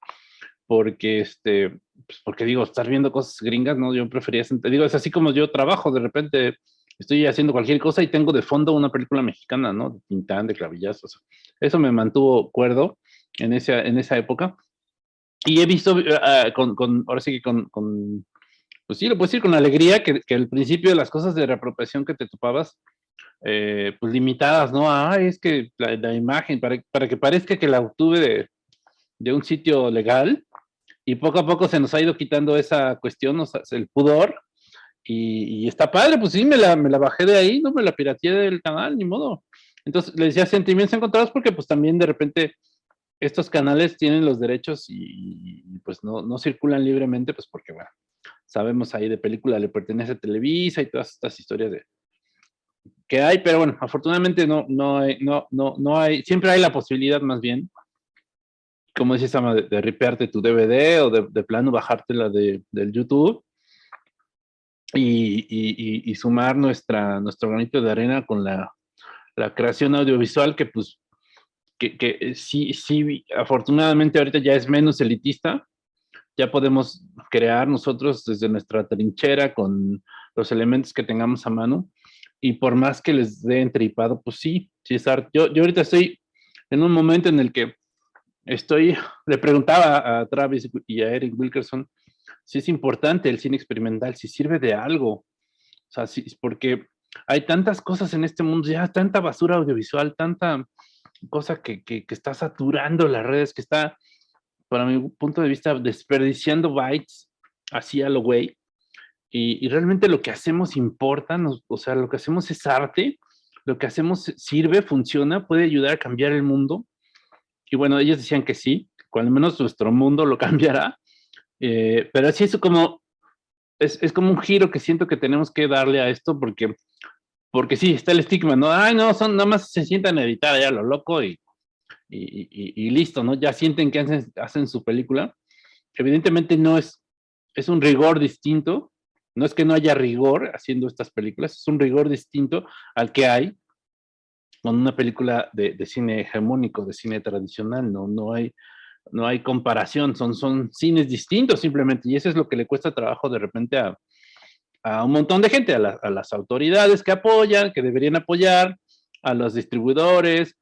Porque, este, pues porque digo, estar viendo cosas gringas, ¿no? Yo prefería, digo, es así como yo trabajo, de repente estoy haciendo cualquier cosa y tengo de fondo una película mexicana, ¿no? De Tintán, de Clavillazos. Eso me mantuvo cuerdo en esa, en esa época. Y he visto, uh, con, con, ahora sí que con, con, pues sí, lo puedo decir con alegría, que, que al principio las cosas de reapropiación que te topabas, eh, pues limitadas, ¿no? Ah, es que la, la imagen, para, para, que parezca que la obtuve de, de un sitio legal, y poco a poco se nos ha ido quitando esa cuestión, o sea, el pudor, y, y, está padre, pues sí, me la, me la bajé de ahí, no me la pirateé del canal, ni modo. Entonces, le decía sentimientos encontrados porque pues también de repente estos canales tienen los derechos y, y pues no, no, circulan libremente, pues porque bueno, sabemos ahí de película le pertenece a Televisa y todas estas historias de que hay, pero bueno, afortunadamente no, no, hay, no, no, no hay, siempre hay la posibilidad más bien como dices, de, de ripearte tu DVD o de, de plano bajártela de, del YouTube y, sumar nuestra, nuestro granito de arena con la, la creación audiovisual que pues que, que, sí, sí, afortunadamente ahorita ya es menos elitista, ya podemos crear nosotros desde nuestra trinchera con los elementos que tengamos a mano y por más que les dé entripado, pues sí, sí es. Yo, yo ahorita estoy en un momento en el que estoy, le preguntaba a Travis y a Eric Wilkerson si es importante el cine experimental, si sirve de algo. O sea, si, porque hay tantas cosas en este mundo, ya tanta basura audiovisual, tanta cosa que, que, que está saturando las redes, que está, para mi punto de vista, desperdiciando bytes así a lo güey. Y, y, realmente lo que hacemos importa, nos, o sea, lo que hacemos es arte, lo que hacemos sirve, funciona, puede ayudar a cambiar el mundo y bueno, ellos decían que sí, cuando menos nuestro mundo lo cambiará, eh, pero así es como, es, es, como un giro que siento que tenemos que darle a esto porque, porque sí, está el estigma, ¿no? Ay, no, son, nada más se sientan a editar allá lo loco y, y, y, y listo, ¿no? Ya sienten que hacen, hacen su película. Evidentemente no es, es un rigor distinto, no es que no haya rigor haciendo estas películas, es un rigor distinto al que hay con una película de, de, cine hegemónico, de cine tradicional, no, no, hay, no hay comparación, son, son cines distintos simplemente, y eso es lo que le cuesta trabajo de repente a, a un montón de gente, a, la, a, las autoridades que apoyan, que deberían apoyar, a los distribuidores,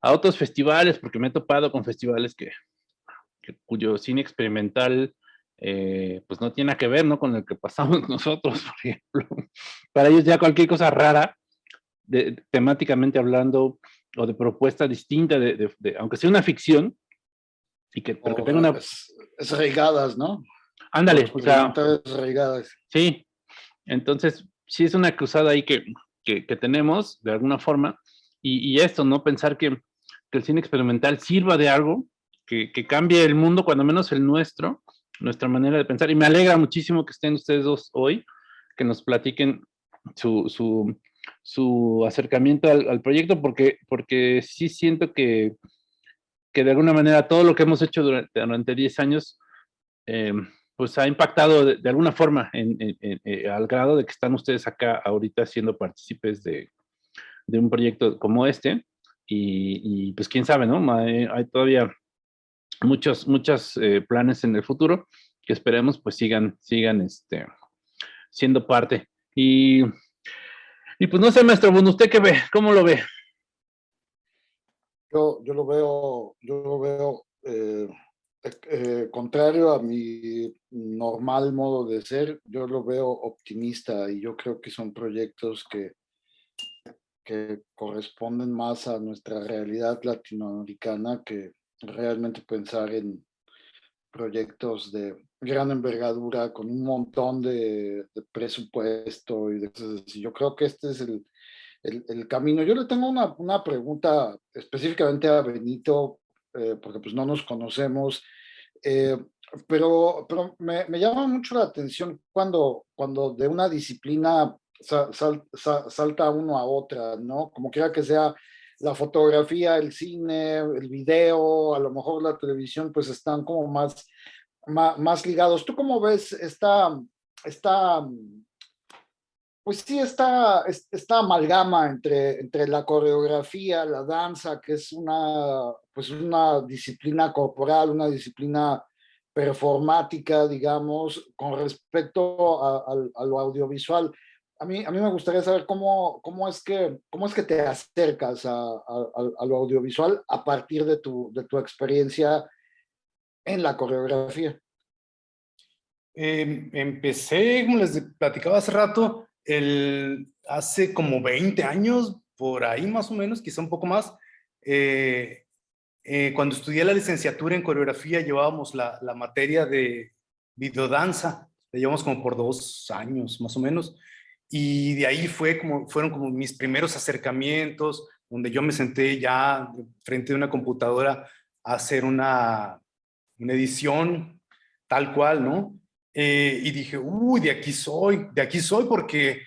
a otros festivales, porque me he topado con festivales que, cuyo cine experimental eh, pues no tiene que ver ¿no? con el que pasamos nosotros, por ejemplo. Para ellos ya cualquier cosa rara de, temáticamente hablando o de propuesta distinta, de, de, aunque sea una ficción, y que, pero que tenga una... Es, es regadas, ¿no? Ándale, o sea... Regadas. Sí, entonces sí es una cruzada ahí que, que, que tenemos, de alguna forma, y, y, esto, ¿no? Pensar que, que el cine experimental sirva de algo, que, que cambie el mundo, cuando menos el nuestro, nuestra manera de pensar, y me alegra muchísimo que estén ustedes dos hoy, que nos platiquen su, su, su acercamiento al, al, proyecto porque, porque sí siento que, que de alguna manera todo lo que hemos hecho durante, durante 10 años eh, pues ha impactado de, alguna forma eh, al grado de que están ustedes acá ahorita siendo partícipes de, de un proyecto como este y, pues quién sabe, ¿no? Hay, hay todavía muchos, muchos eh, planes en el futuro que esperemos pues sigan, sigan este, siendo parte. Y y pues no sé, maestro bueno, ¿usted qué ve? ¿Cómo lo ve? Yo, yo lo veo, yo lo veo eh, eh, contrario a mi normal modo de ser, yo lo veo optimista y yo creo que son proyectos que, que corresponden más a nuestra realidad latinoamericana que realmente pensar en proyectos de gran envergadura, con un montón de, presupuesto y de Yo creo que este es el, el, camino. Yo le tengo una, una pregunta específicamente a Benito, eh, porque pues no nos conocemos, eh, pero, pero me, llama mucho la atención cuando, cuando de una disciplina salta uno a otra, ¿no? Como quiera que sea la fotografía, el cine, el video, a lo mejor la televisión, pues están como más, más, más ligados. ¿Tú cómo ves esta, esta pues sí, esta, esta amalgama entre, entre la coreografía, la danza, que es una, pues una disciplina corporal, una disciplina performática, digamos, con respecto a, lo audiovisual. A mí, a mí me gustaría saber cómo, cómo, es, que, cómo es que te acercas a, a, lo audiovisual a partir de tu, de tu experiencia en la coreografía. Em, empecé, como les platicaba hace rato, el, hace como 20 años, por ahí más o menos, quizá un poco más, eh, eh, cuando estudié la licenciatura en coreografía llevábamos la, la materia de videodanza, la llevamos como por dos años más o menos, y de ahí fue como, fueron como mis primeros acercamientos, donde yo me senté ya frente a una computadora a hacer una, una edición tal cual, ¿no? Eh, y dije, uy, de aquí soy, de aquí soy porque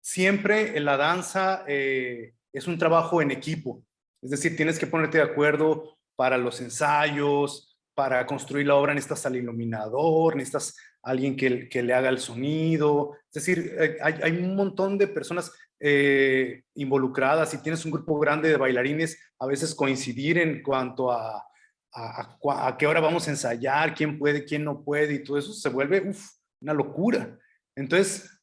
siempre en la danza eh, es un trabajo en equipo. Es decir, tienes que ponerte de acuerdo para los ensayos, para construir la obra necesitas al iluminador, necesitas alguien que, que le haga el sonido. Es decir, eh, hay, hay un montón de personas involucradas. Si tienes un grupo grande de bailarines, a veces coincidir en cuanto a a, qué hora vamos a ensayar, quién puede, quién no puede, y todo eso se vuelve una locura. Entonces,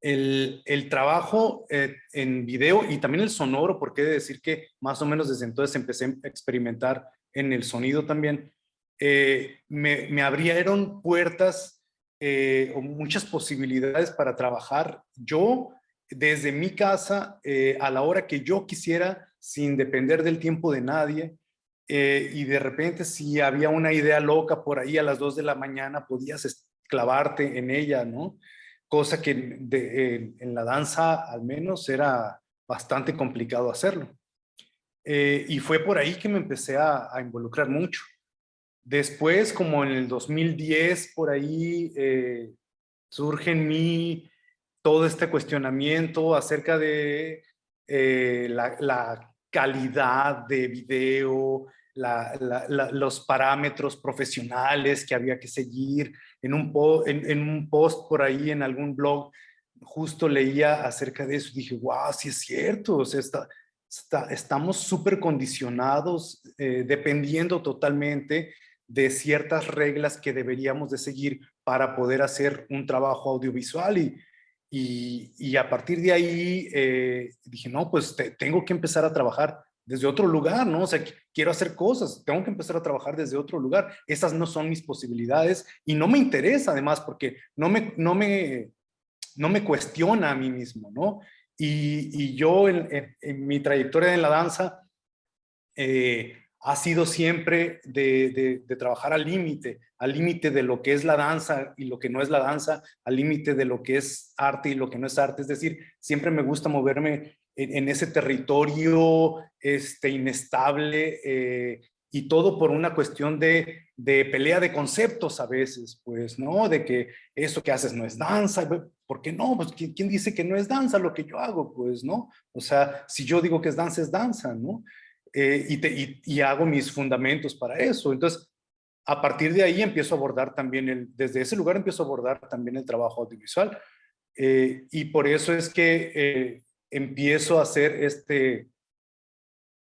el, el trabajo eh, en video y también el sonoro, porque he de decir que más o menos desde entonces empecé a experimentar en el sonido también, eh, me, me, abrieron puertas eh, o muchas posibilidades para trabajar yo desde mi casa a la hora que yo quisiera, sin depender del tiempo de nadie, eh, y de repente si había una idea loca por ahí a las 2 de la mañana podías clavarte en ella, ¿no? Cosa que en la danza al menos era bastante complicado hacerlo. Eh, y fue por ahí que me empecé a, involucrar mucho. Después, como en el 2010, por ahí eh, surge en mí todo este cuestionamiento acerca de la, la calidad de video, los parámetros profesionales que había que seguir. En un, en, un post por ahí, en algún blog, justo leía acerca de eso y dije, wow, sí es cierto, o sea, está, estamos súper condicionados, eh, dependiendo totalmente de ciertas reglas que deberíamos de seguir para poder hacer un trabajo audiovisual y, y, a partir de ahí eh, dije, no, pues tengo que empezar a trabajar desde otro lugar, ¿no? O sea, quiero hacer cosas, tengo que empezar a trabajar desde otro lugar. Esas no son mis posibilidades y no me interesa además porque no me, no me, no me cuestiona a mí mismo, ¿no? Y, y yo en, mi trayectoria en la danza eh, ha sido siempre de, de, trabajar al límite, al límite de lo que es la danza y lo que no es la danza, al límite de lo que es arte y lo que no es arte. Es decir, siempre me gusta moverme en, ese territorio este, inestable eh, y todo por una cuestión de, de, pelea de conceptos a veces, pues, ¿no? De que eso que haces no es danza, ¿por qué no? Pues, ¿quién, dice que no es danza lo que yo hago? Pues, ¿no? O sea, si yo digo que es danza, es danza, ¿no? Eh, y, te, y, hago mis fundamentos para eso. Entonces, a partir de ahí empiezo a abordar también, el, desde ese lugar empiezo a abordar también el trabajo audiovisual. Eh, y por eso es que empiezo a hacer este,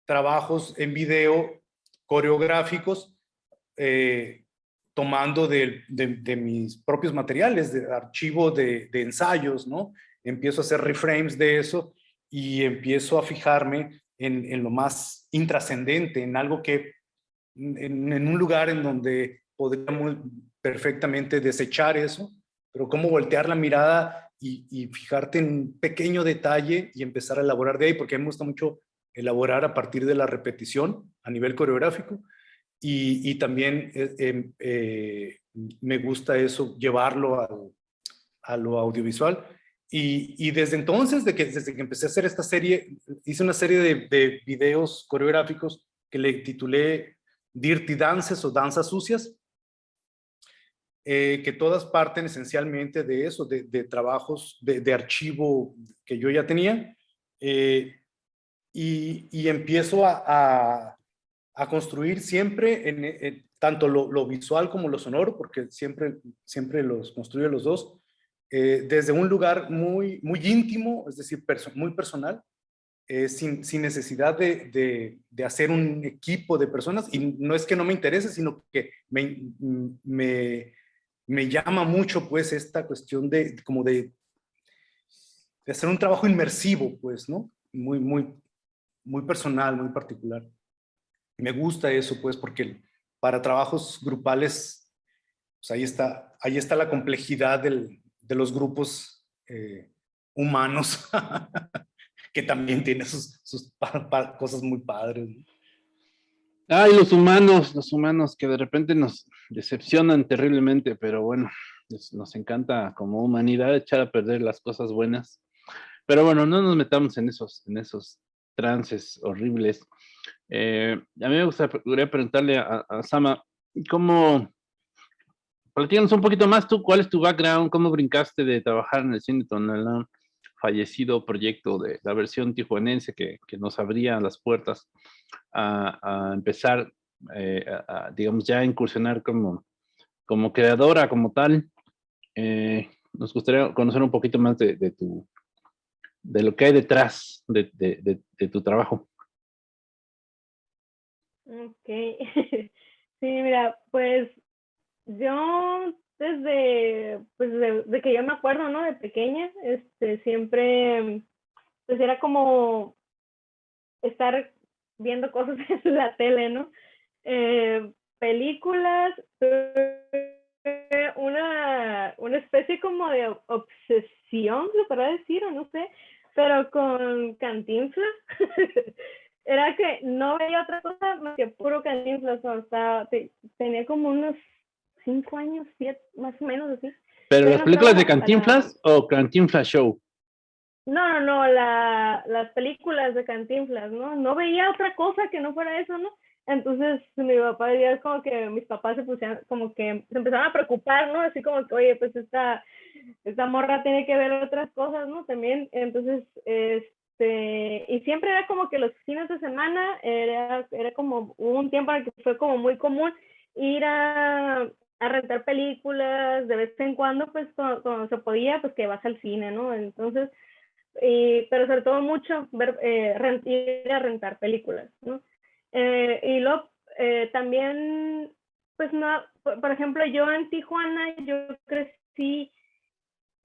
trabajos en video coreográficos, eh, tomando de, mis propios materiales, de archivo de, ensayos, ¿no? Empiezo a hacer reframes de eso y empiezo a fijarme en, lo más intrascendente, en algo que, en, en, un lugar en donde podríamos perfectamente desechar eso, pero cómo voltear la mirada y, fijarte en un pequeño detalle y empezar a elaborar de ahí, porque a mí me gusta mucho elaborar a partir de la repetición a nivel coreográfico y, también eh, em, eh, me gusta eso, llevarlo a, lo audiovisual. Y, desde entonces, de que, desde que empecé a hacer esta serie, hice una serie de, de videos coreográficos que le titulé Dirty Dances o Danzas Sucias, eh, que todas parten esencialmente de eso, de, trabajos de, archivo que yo ya tenía, y, empiezo a, construir siempre en, tanto lo, visual como lo sonoro, porque siempre, siempre los construyo los dos, eh, desde un lugar muy, muy íntimo, es decir, muy personal, eh, sin, sin, necesidad de, de, hacer un equipo de personas, y no es que no me interese, sino que me, me, me llama mucho pues esta cuestión de como de, de hacer un trabajo inmersivo, pues, ¿no? Muy, muy, muy personal, muy particular. Me gusta eso, pues, porque para trabajos grupales, pues ahí está, ahí está la complejidad del, de los grupos eh, humanos, que también tiene sus, sus cosas muy padres. Ay, los humanos, los humanos que de repente nos decepcionan terriblemente, pero bueno, nos encanta como humanidad echar a perder las cosas buenas. Pero bueno, no nos metamos en esos, en esos trances horribles. Eh, a mí me gustaría preguntarle a, Sama, ¿cómo, platícanos un poquito más tú, cuál es tu background, cómo brincaste de trabajar en el cine Tonalá, fallecido proyecto de la versión tijuanense que, que nos abría las puertas a, empezar, eh, a, digamos, ya a incursionar como, como creadora, como tal. Eh, nos gustaría conocer un poquito más de, de tu, de lo que hay detrás de, de, tu trabajo. Ok. sí, mira, pues yo desde, pues de, que yo me acuerdo, ¿no? De pequeña, este, siempre, pues era como estar viendo cosas en la tele, ¿no? Eh, películas, una, una especie como de obsesión, lo para decir, o no sé, pero con Cantinflas. Era que no veía otra cosa más que puro Cantinflas. O sea, tenía como unos cinco años, siete, más o menos así. ¿Pero las películas de Cantinflas o Cantinflas Show? No, no, no, la, las películas de Cantinflas, ¿no? No veía otra cosa que no fuera eso, ¿no? Entonces mi papá ya es como que mis papás se pusieron, como que se empezaron a preocupar, ¿no? Así como que, oye, pues esta, esta morra tiene que ver otras cosas, ¿no? También, entonces, este, y siempre era como que los fines de semana era, era como un tiempo en el que fue como muy común ir a, a rentar películas de vez en cuando, pues cuando, se podía, pues que vas al cine, ¿no? Entonces, y, pero sobre todo mucho ver, eh, ir a rentar películas, ¿no? Eh, y luego eh, también, pues no, por, ejemplo, yo en Tijuana, yo crecí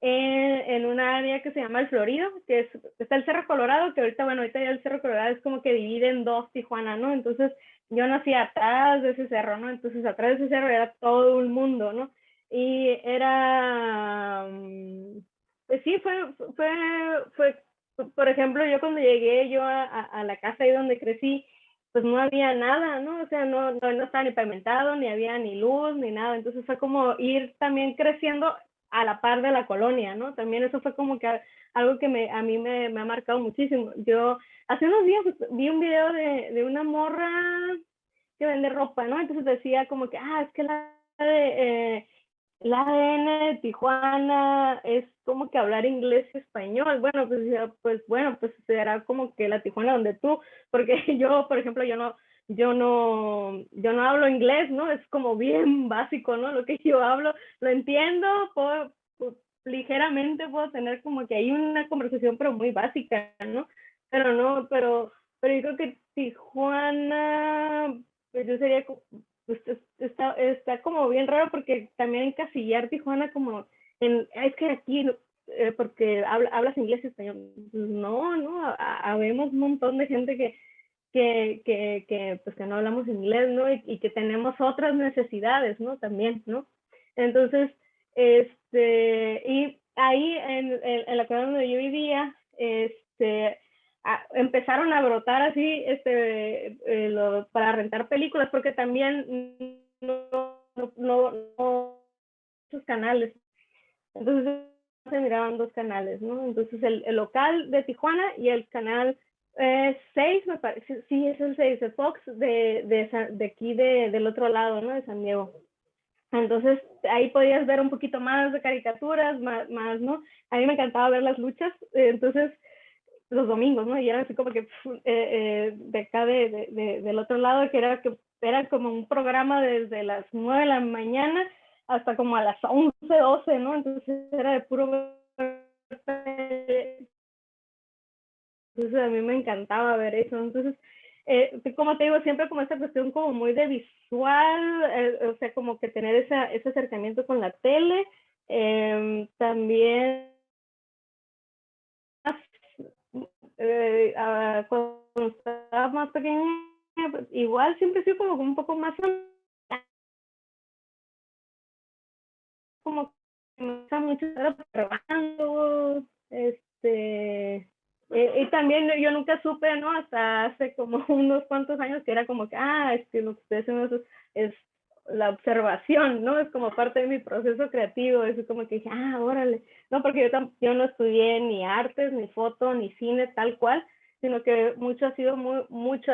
en, en un área que se llama El Florido, que es, está el Cerro Colorado, que ahorita, bueno, ahorita ya el Cerro Colorado es como que divide en dos Tijuana, ¿no? Entonces yo nací atrás de ese cerro, ¿no? Entonces atrás de ese cerro era todo el mundo, ¿no? Y era, mm, pues sí, fue, fue, fue, por ejemplo, yo cuando llegué yo a, la casa ahí donde crecí, pues no había nada, ¿no? O sea, no, no, estaba ni pavimentado, ni había ni luz, ni nada. Entonces fue como ir también creciendo a la par de la colonia, ¿no? También eso fue como que algo que me, a mí me, me ha marcado muchísimo. Yo hace unos días vi un video de, de una morra que vende ropa, ¿no? Entonces decía como que, ah, es que la eh, el ADN de Tijuana es como que hablar inglés y español. Bueno, pues, pues bueno, pues será como que la Tijuana donde tú, porque yo, por ejemplo, yo no, yo no, yo no hablo inglés, ¿no? Es como bien básico, ¿no? Lo que yo hablo, lo entiendo, puedo, ligeramente puedo tener como que hay una conversación, pero muy básica, ¿no? Pero no, pero, pero yo creo que Tijuana, pues yo sería pues está, está como bien raro porque también encasillar Tijuana como en, es que aquí, eh, porque hablas inglés y español, no, no, habemos un montón de gente que, que, que, que, pues que no hablamos inglés, ¿no? Y, que tenemos otras necesidades, ¿no? También, ¿no? Entonces, este, y ahí en, en, la ciudad donde yo vivía, este, empezaron a brotar así este, eh, para rentar películas, porque también no, no, no, no sus canales. Entonces se miraban dos canales, ¿no? Entonces el, el local de Tijuana y el canal 6, eh, me parece, sí, es el 6, el Fox de, de, de aquí de, del otro lado, ¿no? De San Diego. Entonces ahí podías ver un poquito más de caricaturas, más, más ¿no? A mí me encantaba ver las luchas, entonces los domingos, ¿no? Y era así como que eh, eh, de acá de, de, del otro lado, que era, que era como un programa desde las 9 de la mañana hasta como a las 11, 12, ¿no? Entonces era de puro... Entonces a mí me encantaba ver eso. Entonces, eh, como te digo, siempre como esta cuestión como muy de visual, eh, o sea, como que tener esa, ese acercamiento con la tele. Eh, también eh, cuando estaba más pequeña, igual siempre he sido como un poco más como que me gusta mucho estar trabajando, este, eh, y también yo nunca supe, ¿no? Hasta hace como unos cuantos años que era como que, ah, es que lo que ustedes hacen es, la observación, ¿no? Es como parte de mi proceso creativo, es como que dije, ah, órale, no, porque yo, yo no estudié ni artes, ni foto, ni cine, tal cual, sino que mucho ha sido muy, mucho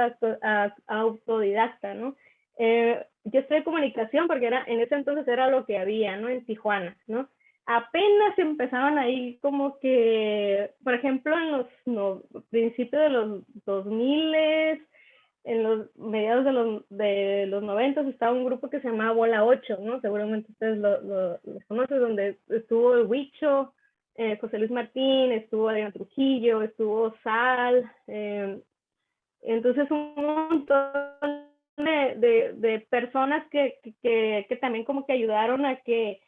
autodidacta, ¿no? Eh, yo estoy en comunicación porque era, en ese entonces era lo que había, ¿no? En Tijuana, ¿no? Apenas empezaban ahí como que, por ejemplo, en los principios de los 2000, en los mediados de los, de los 90 estaba un grupo que se llamaba Bola 8, ¿no? Seguramente ustedes lo, conocen, donde estuvo el Huicho, eh, José Luis Martín, estuvo Adriana Trujillo, estuvo Sal, eh, entonces un montón de, de, personas que, que, que, también como que ayudaron a que,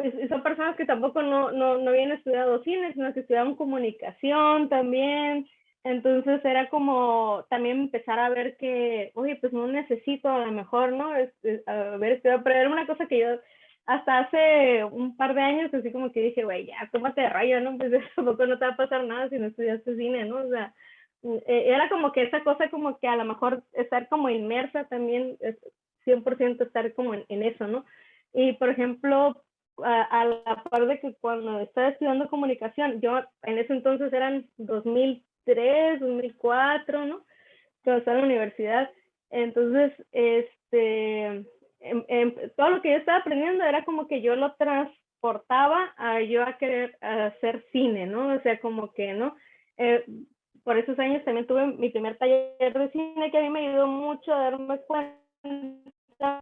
pues son personas que tampoco no, no, no habían estudiado cine, sino que estudiaban comunicación también. Entonces era como también empezar a ver que, oye, pues no necesito a lo mejor, ¿no? Es, a ver, pero era una cosa que yo hasta hace un par de años así como que dije, güey, ya, tómate de rayo, ¿no? Pues tampoco no te va a pasar nada si no estudiaste cine, ¿no? O sea, eh, era como que esa cosa como que a lo mejor estar como inmersa también, es 100% estar como en, eso, ¿no? Y por ejemplo, a, la par de que cuando estaba estudiando comunicación, yo en ese entonces eran 2003, 2004, ¿no? Cuando estaba en la universidad. Entonces, este, em, em, todo lo que yo estaba aprendiendo era como que yo lo transportaba a yo a querer hacer cine, ¿no? O sea, como que, ¿no? Eh, por esos años también tuve mi primer taller de cine que a mí me ayudó mucho a darme cuenta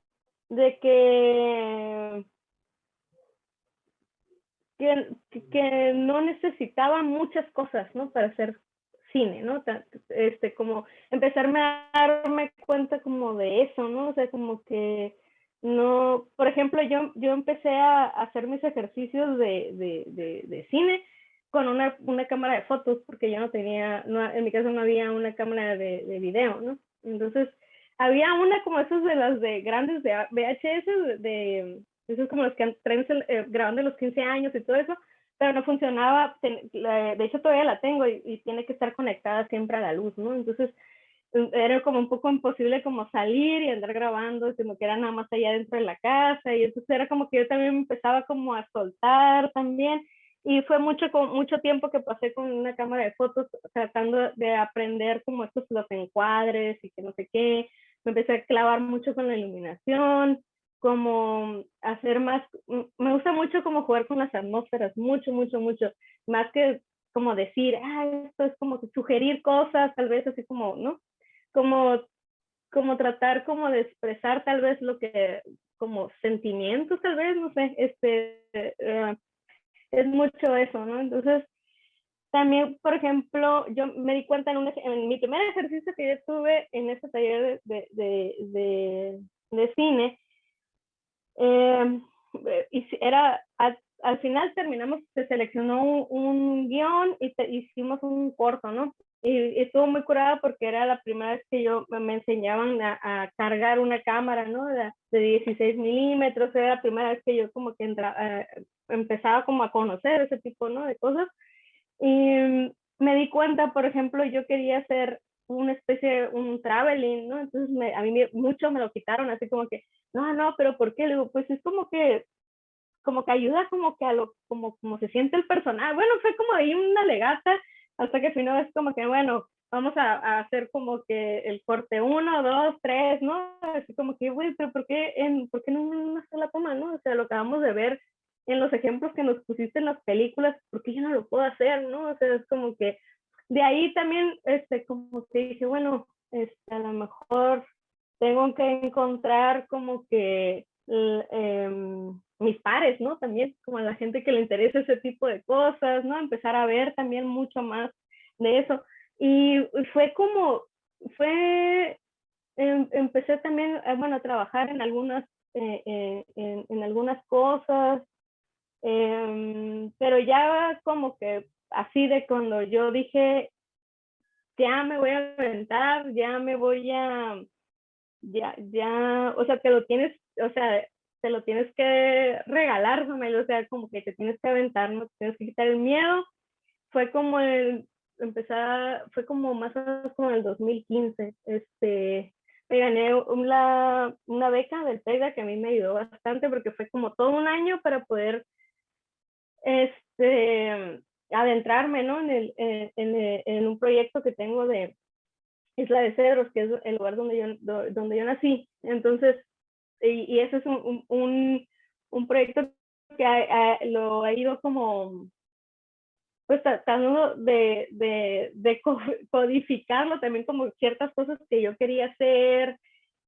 de que, que, no necesitaba muchas cosas, ¿no? Para hacer cine, ¿no? Este, como empezarme a darme cuenta como de eso, ¿no? O sea, como que no, por ejemplo, yo, yo empecé a hacer mis ejercicios de, de, de, de cine con una, una, cámara de fotos, porque yo no tenía, no, en mi caso no había una cámara de, de, video, ¿no? Entonces, había una como esas de las de grandes de VHS, de, esos como los que traen eh, grabando los 15 años y todo eso, pero no funcionaba, de hecho todavía la tengo y, tiene que estar conectada siempre a la luz, ¿no? Entonces, era como un poco imposible como salir y andar grabando, como que era nada más allá dentro de la casa, y entonces era como que yo también empezaba como a soltar también, y fue mucho, mucho tiempo que pasé con una cámara de fotos tratando de aprender como estos los encuadres y que no sé qué. Me empecé a clavar mucho con la iluminación, como hacer más, me gusta mucho como jugar con las atmósferas, mucho, mucho, mucho, más que como decir, ah, esto es como sugerir cosas, tal vez así como, ¿no? Como, como tratar como de expresar tal vez lo que, como sentimientos tal vez, no sé, este, uh, es mucho eso, ¿no? Entonces, también, por ejemplo, yo me di cuenta en, un, en mi primer ejercicio que yo tuve en este taller de, de, de, de cine, eh, y era, al, al, final terminamos, se seleccionó un, un guion y te, hicimos un corto, ¿no? Y, estuvo muy curada porque era la primera vez que yo me enseñaban a, a cargar una cámara, ¿no? De, de, 16 milímetros, era la primera vez que yo como que entra, eh, empezaba como a conocer ese tipo, ¿no? De cosas. Y, me di cuenta, por ejemplo, yo quería hacer una especie, un traveling, ¿no? Entonces me, a mí mucho me lo quitaron, así como que, no, no, pero ¿por qué? Le digo, pues es como que, como que ayuda como que a lo, como, como se siente el personal. Bueno, fue como ahí una legata, hasta que al final es como que, bueno, vamos a, hacer como que el corte uno, dos, tres, ¿no? Así como que, güey, pero ¿por qué, en, ¿por qué no en una sola toma, no? O sea, lo acabamos de ver en los ejemplos que nos pusiste en las películas, ¿por qué yo no lo puedo hacer, no? O sea, es como que de ahí también, este, como que dije, bueno, este, a lo mejor tengo que encontrar como que em, mis pares, ¿no? También como a la gente que le interesa ese tipo de cosas, ¿no? Empezar a ver también mucho más de eso. Y fue como, fue, em, empecé también, eh, bueno, a trabajar en algunas, eh, eh, en, en, algunas cosas, em, pero ya como que así de cuando yo dije, ya me voy a aventar, ya me voy a, ya, ya, o sea, te lo tienes, o sea, te lo tienes que regalar, o sea, como que te tienes que aventar, no tienes que quitar el miedo. Fue como el, empezar, fue como más o menos como el 2015, este, me gané una, una beca del TEGA que a mí me ayudó bastante porque fue como todo un año para poder, este, adentrarme, ¿no? En, el, en, en, un proyecto que tengo de Isla de Cedros, que es el lugar donde yo, donde yo nací. Entonces, y, y ese es un, un, un proyecto que lo ha ido como, pues tratando de, de, de, codificarlo también como ciertas cosas que yo quería hacer,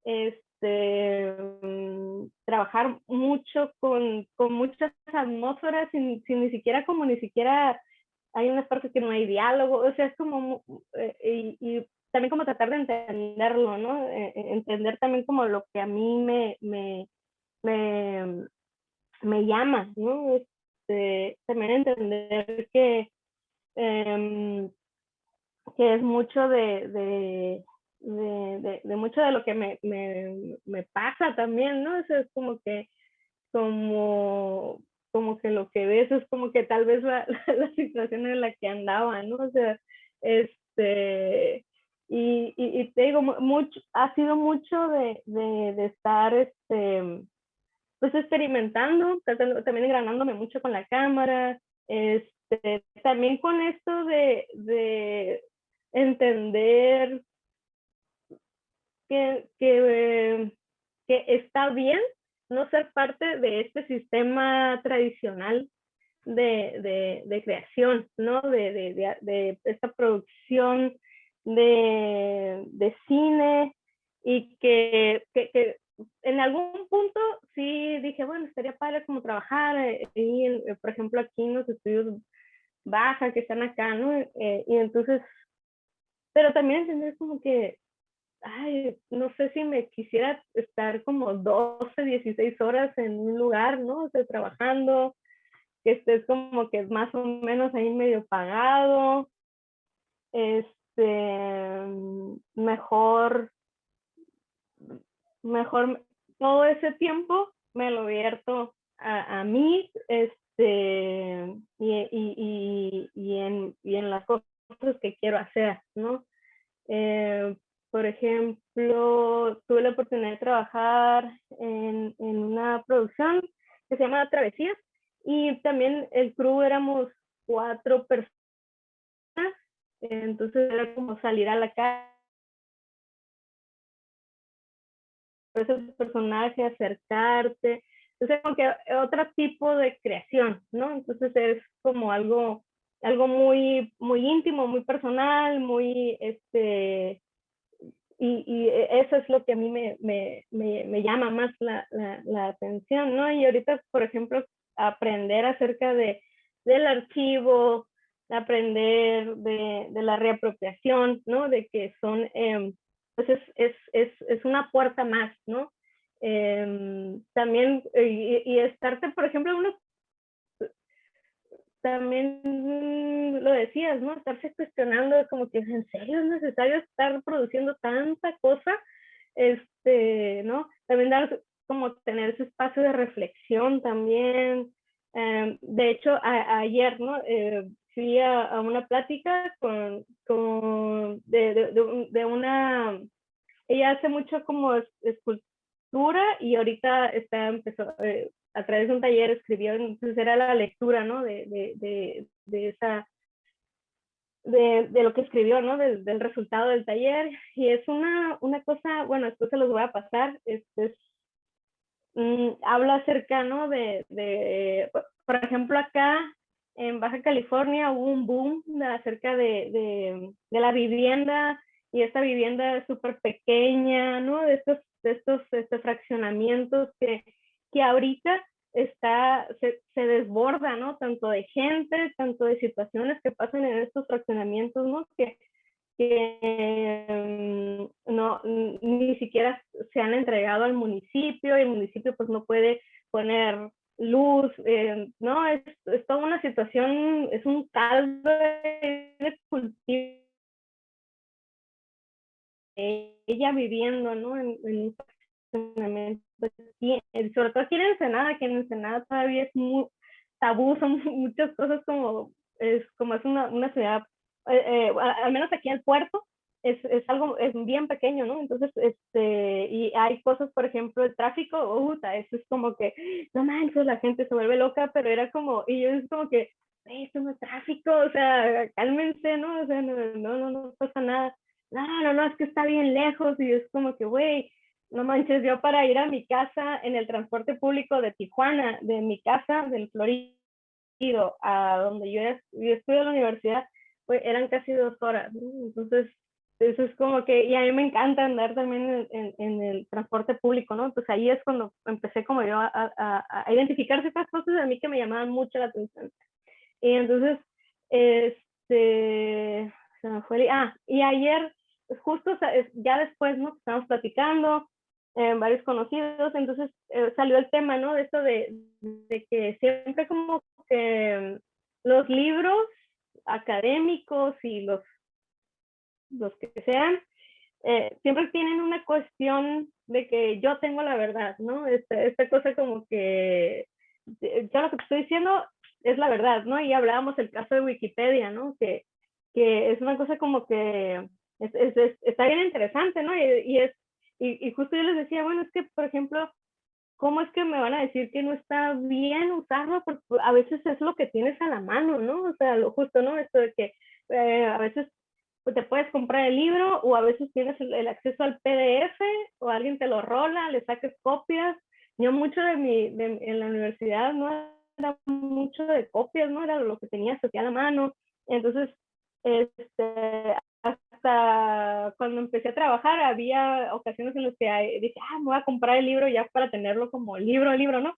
este, mm, trabajar mucho con, con muchas atmósferas sin, sin, ni siquiera como ni siquiera hay unas partes que no hay diálogo, o sea, es como, eh, y, también como tratar de entenderlo, ¿no? Eh, eh, entender también como lo que a mí me, me, me, me llama, ¿no? Este, también entender que, em, que es mucho de, de, de, de, mucho de lo que me, me, me pasa también, ¿no? Eso es como que, como como que lo que ves es como que tal vez la, la, situación en la que andaba, ¿no? O sea, este, y, y, te digo, mucho, ha sido mucho de, de, estar, este, pues experimentando, también engranándome mucho con la cámara, este, también con esto de, de entender que, que está bien no ser parte de este sistema tradicional de, de, creación, ¿no? De, de, esta producción de, cine y que, que, en algún punto sí dije, bueno, estaría padre como trabajar, eh, y, eh, por ejemplo, aquí en los estudios baja que están acá, ¿no? Eh, y entonces, pero también entender como que ay, no sé si me quisiera estar como 12, 16 horas en un lugar, ¿no? O trabajando, que estés como que más o menos ahí medio pagado, este, mejor, mejor todo ese tiempo me lo vierto a, a mí, este, y, y, y, en, y en las cosas que quiero hacer, ¿no? Eh, por ejemplo, tuve la oportunidad de trabajar en, en una producción que se llama Travesías y también el crew éramos cuatro personas, entonces era como salir a la calle ese personaje, acercarte, entonces como que otro tipo de creación, ¿no? Entonces es como algo, algo muy, muy íntimo, muy personal, muy, este, y, eso es lo que a mí me, me, me, llama más la, la, atención, ¿no? Y ahorita, por ejemplo, aprender acerca de, del archivo, aprender de, de la reapropiación, ¿no? De que son, eh, pues es, es, es, es, una puerta más, ¿no? Eh, también, y, y, estarte, por ejemplo, uno también lo decías, ¿no? Estarse cuestionando como que en serio es necesario estar produciendo tanta cosa, este, ¿no? También dar como tener ese espacio de reflexión también. Em, de hecho, ayer, ¿no? Eh, fui a, una plática con, con de, de, una, ella hace mucho como escultura y ahorita está, empezó, eh, a través de un taller escribió, entonces era la lectura, ¿no? De, de, de esa, de, de, lo que escribió, ¿no? Del, resultado del taller. Y es una, una cosa, bueno, después se los voy a pasar, es, mm, habla acerca, ¿no? De, de, por ejemplo, acá en Baja California hubo un boom acerca de, de, de, la vivienda y esta vivienda súper pequeña, ¿no? De estos, de estos este, fraccionamientos que, que ahorita está, se, desborda, ¿no? Tanto de gente, tanto de situaciones que pasan en estos fraccionamientos, ¿no? Que, que mm, no, ni siquiera se han entregado al municipio y el municipio pues no puede poner luz, eh, ¿no? Es, toda una situación, es un caldo de cultivo. Ella viviendo, ¿no? En, en un sobre todo aquí en Ensenada, que en Ensenada todavía es muy tabú, son muchas cosas como es, como es una, una ciudad, eh, eh, al menos aquí el puerto, es, es, algo, es bien pequeño, ¿no? Entonces, este, y hay cosas, por ejemplo, el tráfico, uh, eso es como que, no manches, la gente se vuelve loca, pero era como, y yo es como que, esto no es tráfico, o sea, cálmense, ¿no? O sea, no, no, no, no pasa nada. No, no, no, es que está bien lejos y es como que, güey, no manches, yo para ir a mi casa en el transporte público de Tijuana, de mi casa del Florido a donde yo, yo estudio en la universidad, pues eran casi dos horas. Entonces, eso es como que, y a mí me encanta andar también en, en, el transporte público, ¿no? Pues ahí es cuando empecé como yo a, a, a, identificar ciertas cosas a mí que me llamaban mucho la atención. Y entonces, este, se me fue, ah, y ayer, justo ya después, ¿no? Estábamos platicando, eh, varios conocidos, entonces eh, salió el tema, ¿no? De esto de, de que siempre como que los libros académicos y los los que sean, eh, siempre tienen una cuestión de que yo tengo la verdad, ¿no? Esta, esta cosa como que yo lo que estoy diciendo es la verdad, ¿no? Y hablábamos el caso de Wikipedia, ¿no? Que, que es una cosa como que es, es, está bien interesante, ¿no? Y, y es, y, y, justo yo les decía, bueno, es que, por ejemplo, ¿cómo es que me van a decir que no está bien usarlo? Porque a veces es lo que tienes a la mano, ¿no? O sea, lo justo, ¿no? Esto de que eh, a veces te puedes comprar el libro o a veces tienes el, acceso al PDF o alguien te lo rola, le saques copias. Yo mucho de mi, de, en la universidad no era mucho de copias, no era lo que tenía aquí a la mano. Entonces, este, hasta cuando empecé a trabajar había ocasiones en las que dije, ah, me voy a comprar el libro ya para tenerlo como libro, libro, ¿no?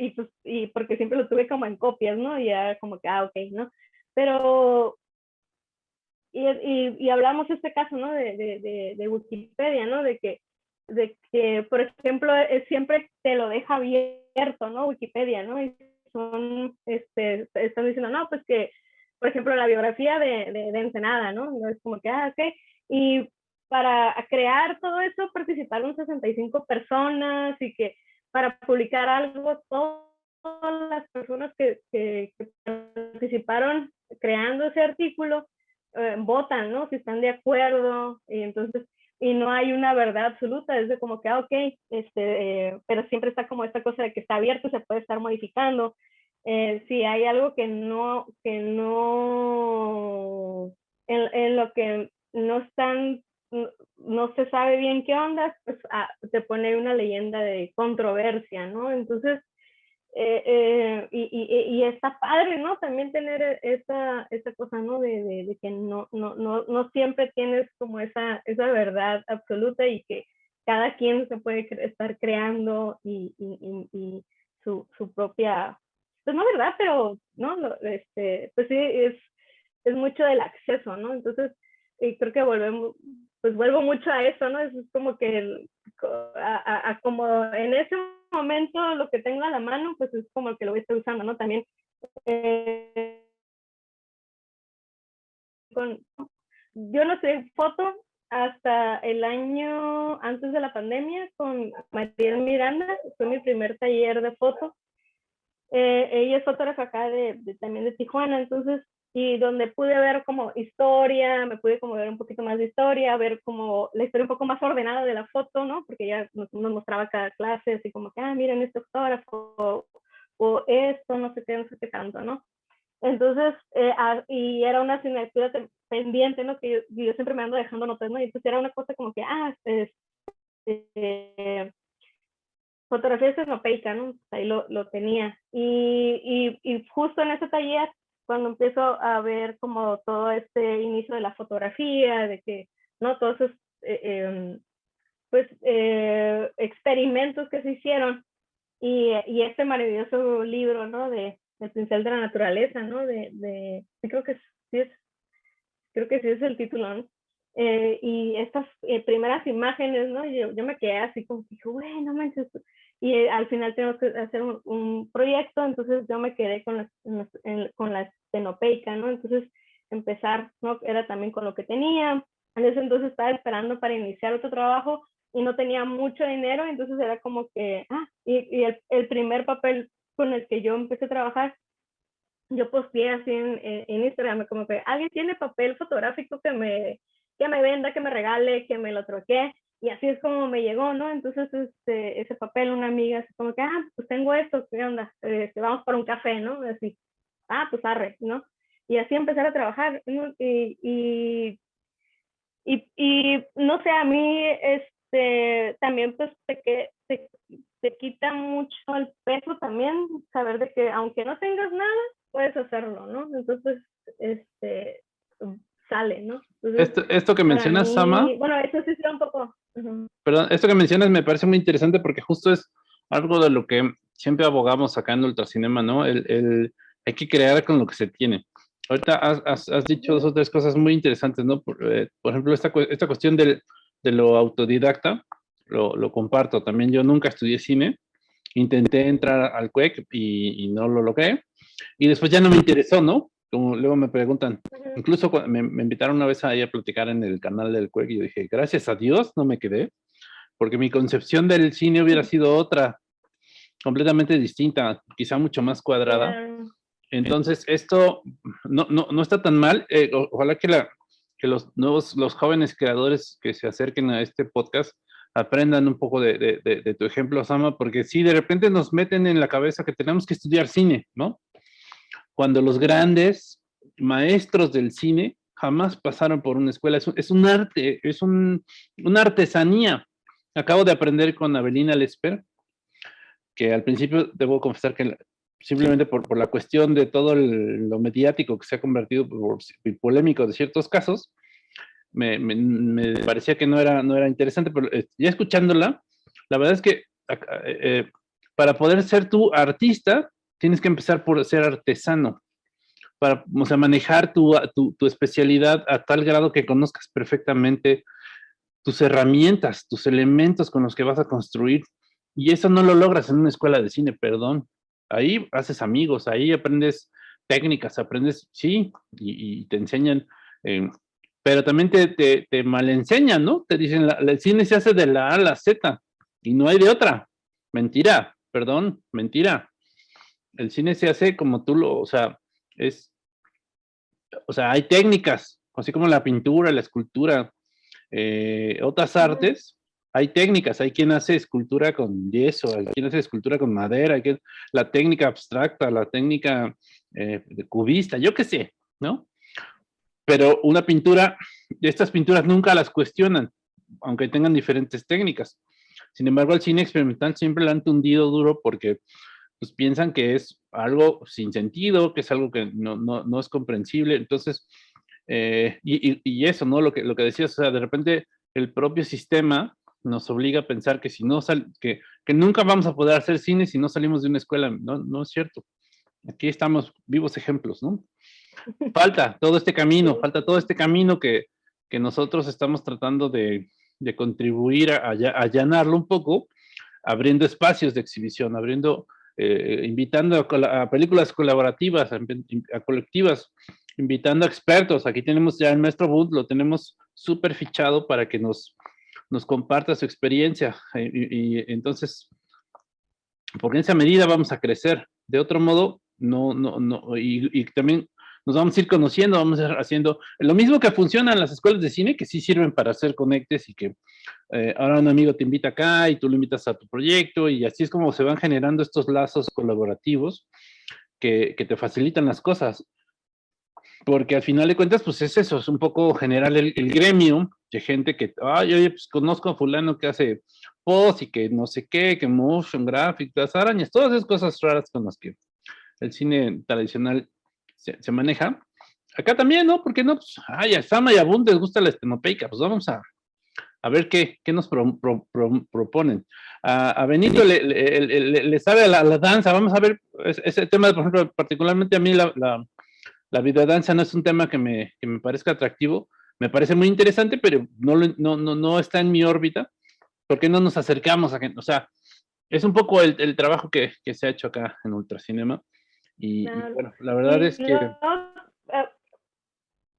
y, pues, y porque siempre lo tuve como en copias, ¿no? Y ya como que, ah, ok, ¿no? Pero y, y, y, hablamos este caso, ¿no? De, de, de, Wikipedia, ¿no? De que, de que, por ejemplo, siempre te lo deja abierto, ¿no? Wikipedia, ¿no? Y son, este, están diciendo, no, pues que, por ejemplo, la biografía de, de, Ensenada, ¿no? No es como que, ah, ok. Y para crear todo eso participaron 65 personas y que para publicar algo, todas las personas que, que, que participaron creando ese artículo eh, votan, ¿no? Si están de acuerdo, y entonces, y no hay una verdad absoluta, es de como que, ah, ok, este, eh, pero siempre está como esta cosa de que está abierto, se puede estar modificando. Eh, si hay algo que no, que no, en, lo que no están, no, se sabe bien qué onda, pues ah, te pone una leyenda de controversia, ¿no? Entonces, eh, eh, y, y, y, está padre, ¿no? También tener esa, esa cosa, ¿no? De, de, que no, no, no, no siempre tienes como esa, esa verdad absoluta y que cada quien se puede estar creando y, y su, su, propia, pues no verdad, pero, ¿no? Este, pues sí, es, es mucho del acceso, ¿no? Entonces, creo que volvemos, pues vuelvo mucho a eso, ¿no? Es como que a, como en ese momento lo que tengo a la mano, pues es como el que lo voy a estar usando, ¿no? También eh, yo no sé foto hasta el año antes de la pandemia con Mariel Miranda, fue mi primer taller de foto. Eh, ella es fotógrafa acá de, también de Tijuana, entonces, y donde pude ver como historia, me pude como ver un poquito más de historia, ver como la historia un poco más ordenada de la foto, ¿no? Porque ya nos, mostraba cada clase, así como que, ah, miren este fotógrafo, o, esto, no sé qué, no sé qué tanto, ¿no? Entonces, eh, ah, y era una asignatura pendiente, ¿no? Que yo, siempre me ando dejando notas, ¿no? Y entonces era una cosa como que, ah, es, eh, fotografía escenopeica, ¿no? Ahí lo, lo tenía. Y, y, y, justo en ese taller cuando empiezo a ver como todo este inicio de la fotografía, de que, ¿no? Todos esos, eh, em, pues, eh, experimentos que se hicieron y, y, este maravilloso libro, ¿no? De El pincel de la naturaleza, ¿no? De, de creo que sí es, creo que sí es el título, ¿no? Eh, y estas primeras imágenes, ¿no? Yo, yo me quedé así como que, bueno, manches, y eh, al final tengo que hacer un, proyecto, entonces yo me quedé con la, con la estenopeica, ¿no? Entonces empezar, ¿no? Era también con lo que tenía. En ese entonces estaba esperando para iniciar otro trabajo y no tenía mucho dinero, entonces era como que, ah, y, y el, el, primer papel con el que yo empecé a trabajar, yo posteé así en, en, Instagram, como que alguien tiene papel fotográfico que me, que me venda, que me regale, que me lo troquee y así es como me llegó, ¿no? Entonces, este, ese papel, una amiga, así como que, ah, pues tengo esto, ¿qué onda? Este, vamos por un café, ¿no? Así, ah, pues arre, ¿no? Y así empezar a trabajar, ¿no? Y, y, y, no sé, a mí, este, también, pues, te, te, te quita mucho el peso también, saber de que aunque no tengas nada, puedes hacerlo, ¿no? Entonces, este, sale, ¿no? esto, esto que mencionas, Sama. Bueno, eso sí un poco. Perdón, esto que mencionas me parece muy interesante porque justo es algo de lo que siempre abogamos acá en Ultracinema, ¿no? El, el, hay que crear con lo que se tiene. Ahorita has, has, dicho dos o tres cosas muy interesantes, ¿no? Por, eh, por ejemplo, esta, esta cuestión del, de lo autodidacta, lo, lo, comparto. También yo nunca estudié cine, intenté entrar al CUEC y, y no lo logré. Y después ya no me interesó, ¿no? Como luego me preguntan, incluso me, me, invitaron una vez a ir a platicar en el canal del CUEC y yo dije, gracias a Dios no me quedé, porque mi concepción del cine hubiera sido otra, completamente distinta, quizá mucho más cuadrada. Entonces, esto no, no, no está tan mal. Eh, ojalá que, la, que los nuevos, los jóvenes creadores que se acerquen a este podcast aprendan un poco de, de, de tu ejemplo, Sama, porque si de repente nos meten en la cabeza que tenemos que estudiar cine, ¿no? Cuando los grandes maestros del cine jamás pasaron por una escuela. Es un, arte, es un, una artesanía. Acabo de aprender con Avelina Lesper, que al principio debo confesar que simplemente por, por la cuestión de todo lo mediático que se ha convertido por, polémico de ciertos casos, me, me, parecía que no era, no era interesante, pero eh, ya escuchándola, la verdad es que eh, eh, para poder ser tú artista, tienes que empezar por ser artesano, para o sea, manejar tu, tu, especialidad a tal grado que conozcas perfectamente tus herramientas, tus elementos con los que vas a construir. Y eso no lo logras en una escuela de cine, perdón. Ahí haces amigos, ahí aprendes técnicas, aprendes, sí, y, te enseñan, eh, pero también te, te, te malenseñan, ¿no? Te dicen, la, el cine se hace de la A a la Z, y no hay de otra. Mentira, perdón, mentira el cine se hace como tú lo, o sea, es, o sea, hay técnicas, así como la pintura, la escultura, eh, otras artes, hay técnicas, hay quien hace escultura con yeso, hay quien hace escultura con madera, hay quien, la técnica abstracta, la técnica eh, de cubista, yo qué sé, ¿no? Pero una pintura, estas pinturas nunca las cuestionan, aunque tengan diferentes técnicas. Sin embargo, el cine experimental siempre la han tundido duro porque pues piensan que es algo sin sentido, que es algo que no, no, no es comprensible. Entonces, eh, y, y, eso, ¿no? Lo que, lo que decías, o sea, de repente el propio sistema nos obliga a pensar que si no sal, que, que nunca vamos a poder hacer cine si no salimos de una escuela. No, no es cierto. Aquí estamos vivos ejemplos, ¿no? Falta todo este camino, falta todo este camino que, que nosotros estamos tratando de, de contribuir a, a allanarlo un poco, abriendo espacios de exhibición, abriendo eh, invitando a, películas colaborativas, a, colectivas, invitando a expertos. Aquí tenemos ya el maestro Bund, lo tenemos súper fichado para que nos, nos comparta su experiencia. Eh, y, entonces, porque en esa medida vamos a crecer. De otro modo, no, no, no, y, también nos vamos a ir conociendo, vamos a ir haciendo lo mismo que funciona en las escuelas de cine, que sí sirven para hacer conectes y que eh, ahora un amigo te invita acá y tú lo invitas a tu proyecto y así es como se van generando estos lazos colaborativos que, que te facilitan las cosas. Porque al final de cuentas, pues es eso, es un poco general el, el gremio de gente que, ay, oye, pues conozco a fulano que hace post y que no sé qué, que motion graphics, las arañas, todas esas cosas raras con las que el cine tradicional se, maneja. Acá también, ¿no? Porque no, pues, ay, a Sama y a Bund les gusta la estenopeica, pues vamos a, a ver qué, qué nos pro, pro, pro, proponen. A, Benito le, le, sabe a la, danza, vamos a ver ese, ese tema, por ejemplo, particularmente a mí la, la, la videodanza no es un tema que me, que me parezca atractivo, me parece muy interesante, pero no, no, no, no está en mi órbita. ¿Por qué no nos acercamos a gente? O sea, es un poco el, el trabajo que, que, se ha hecho acá en Ultracinema. Y, claro. y bueno, la verdad es que... Luego, uh,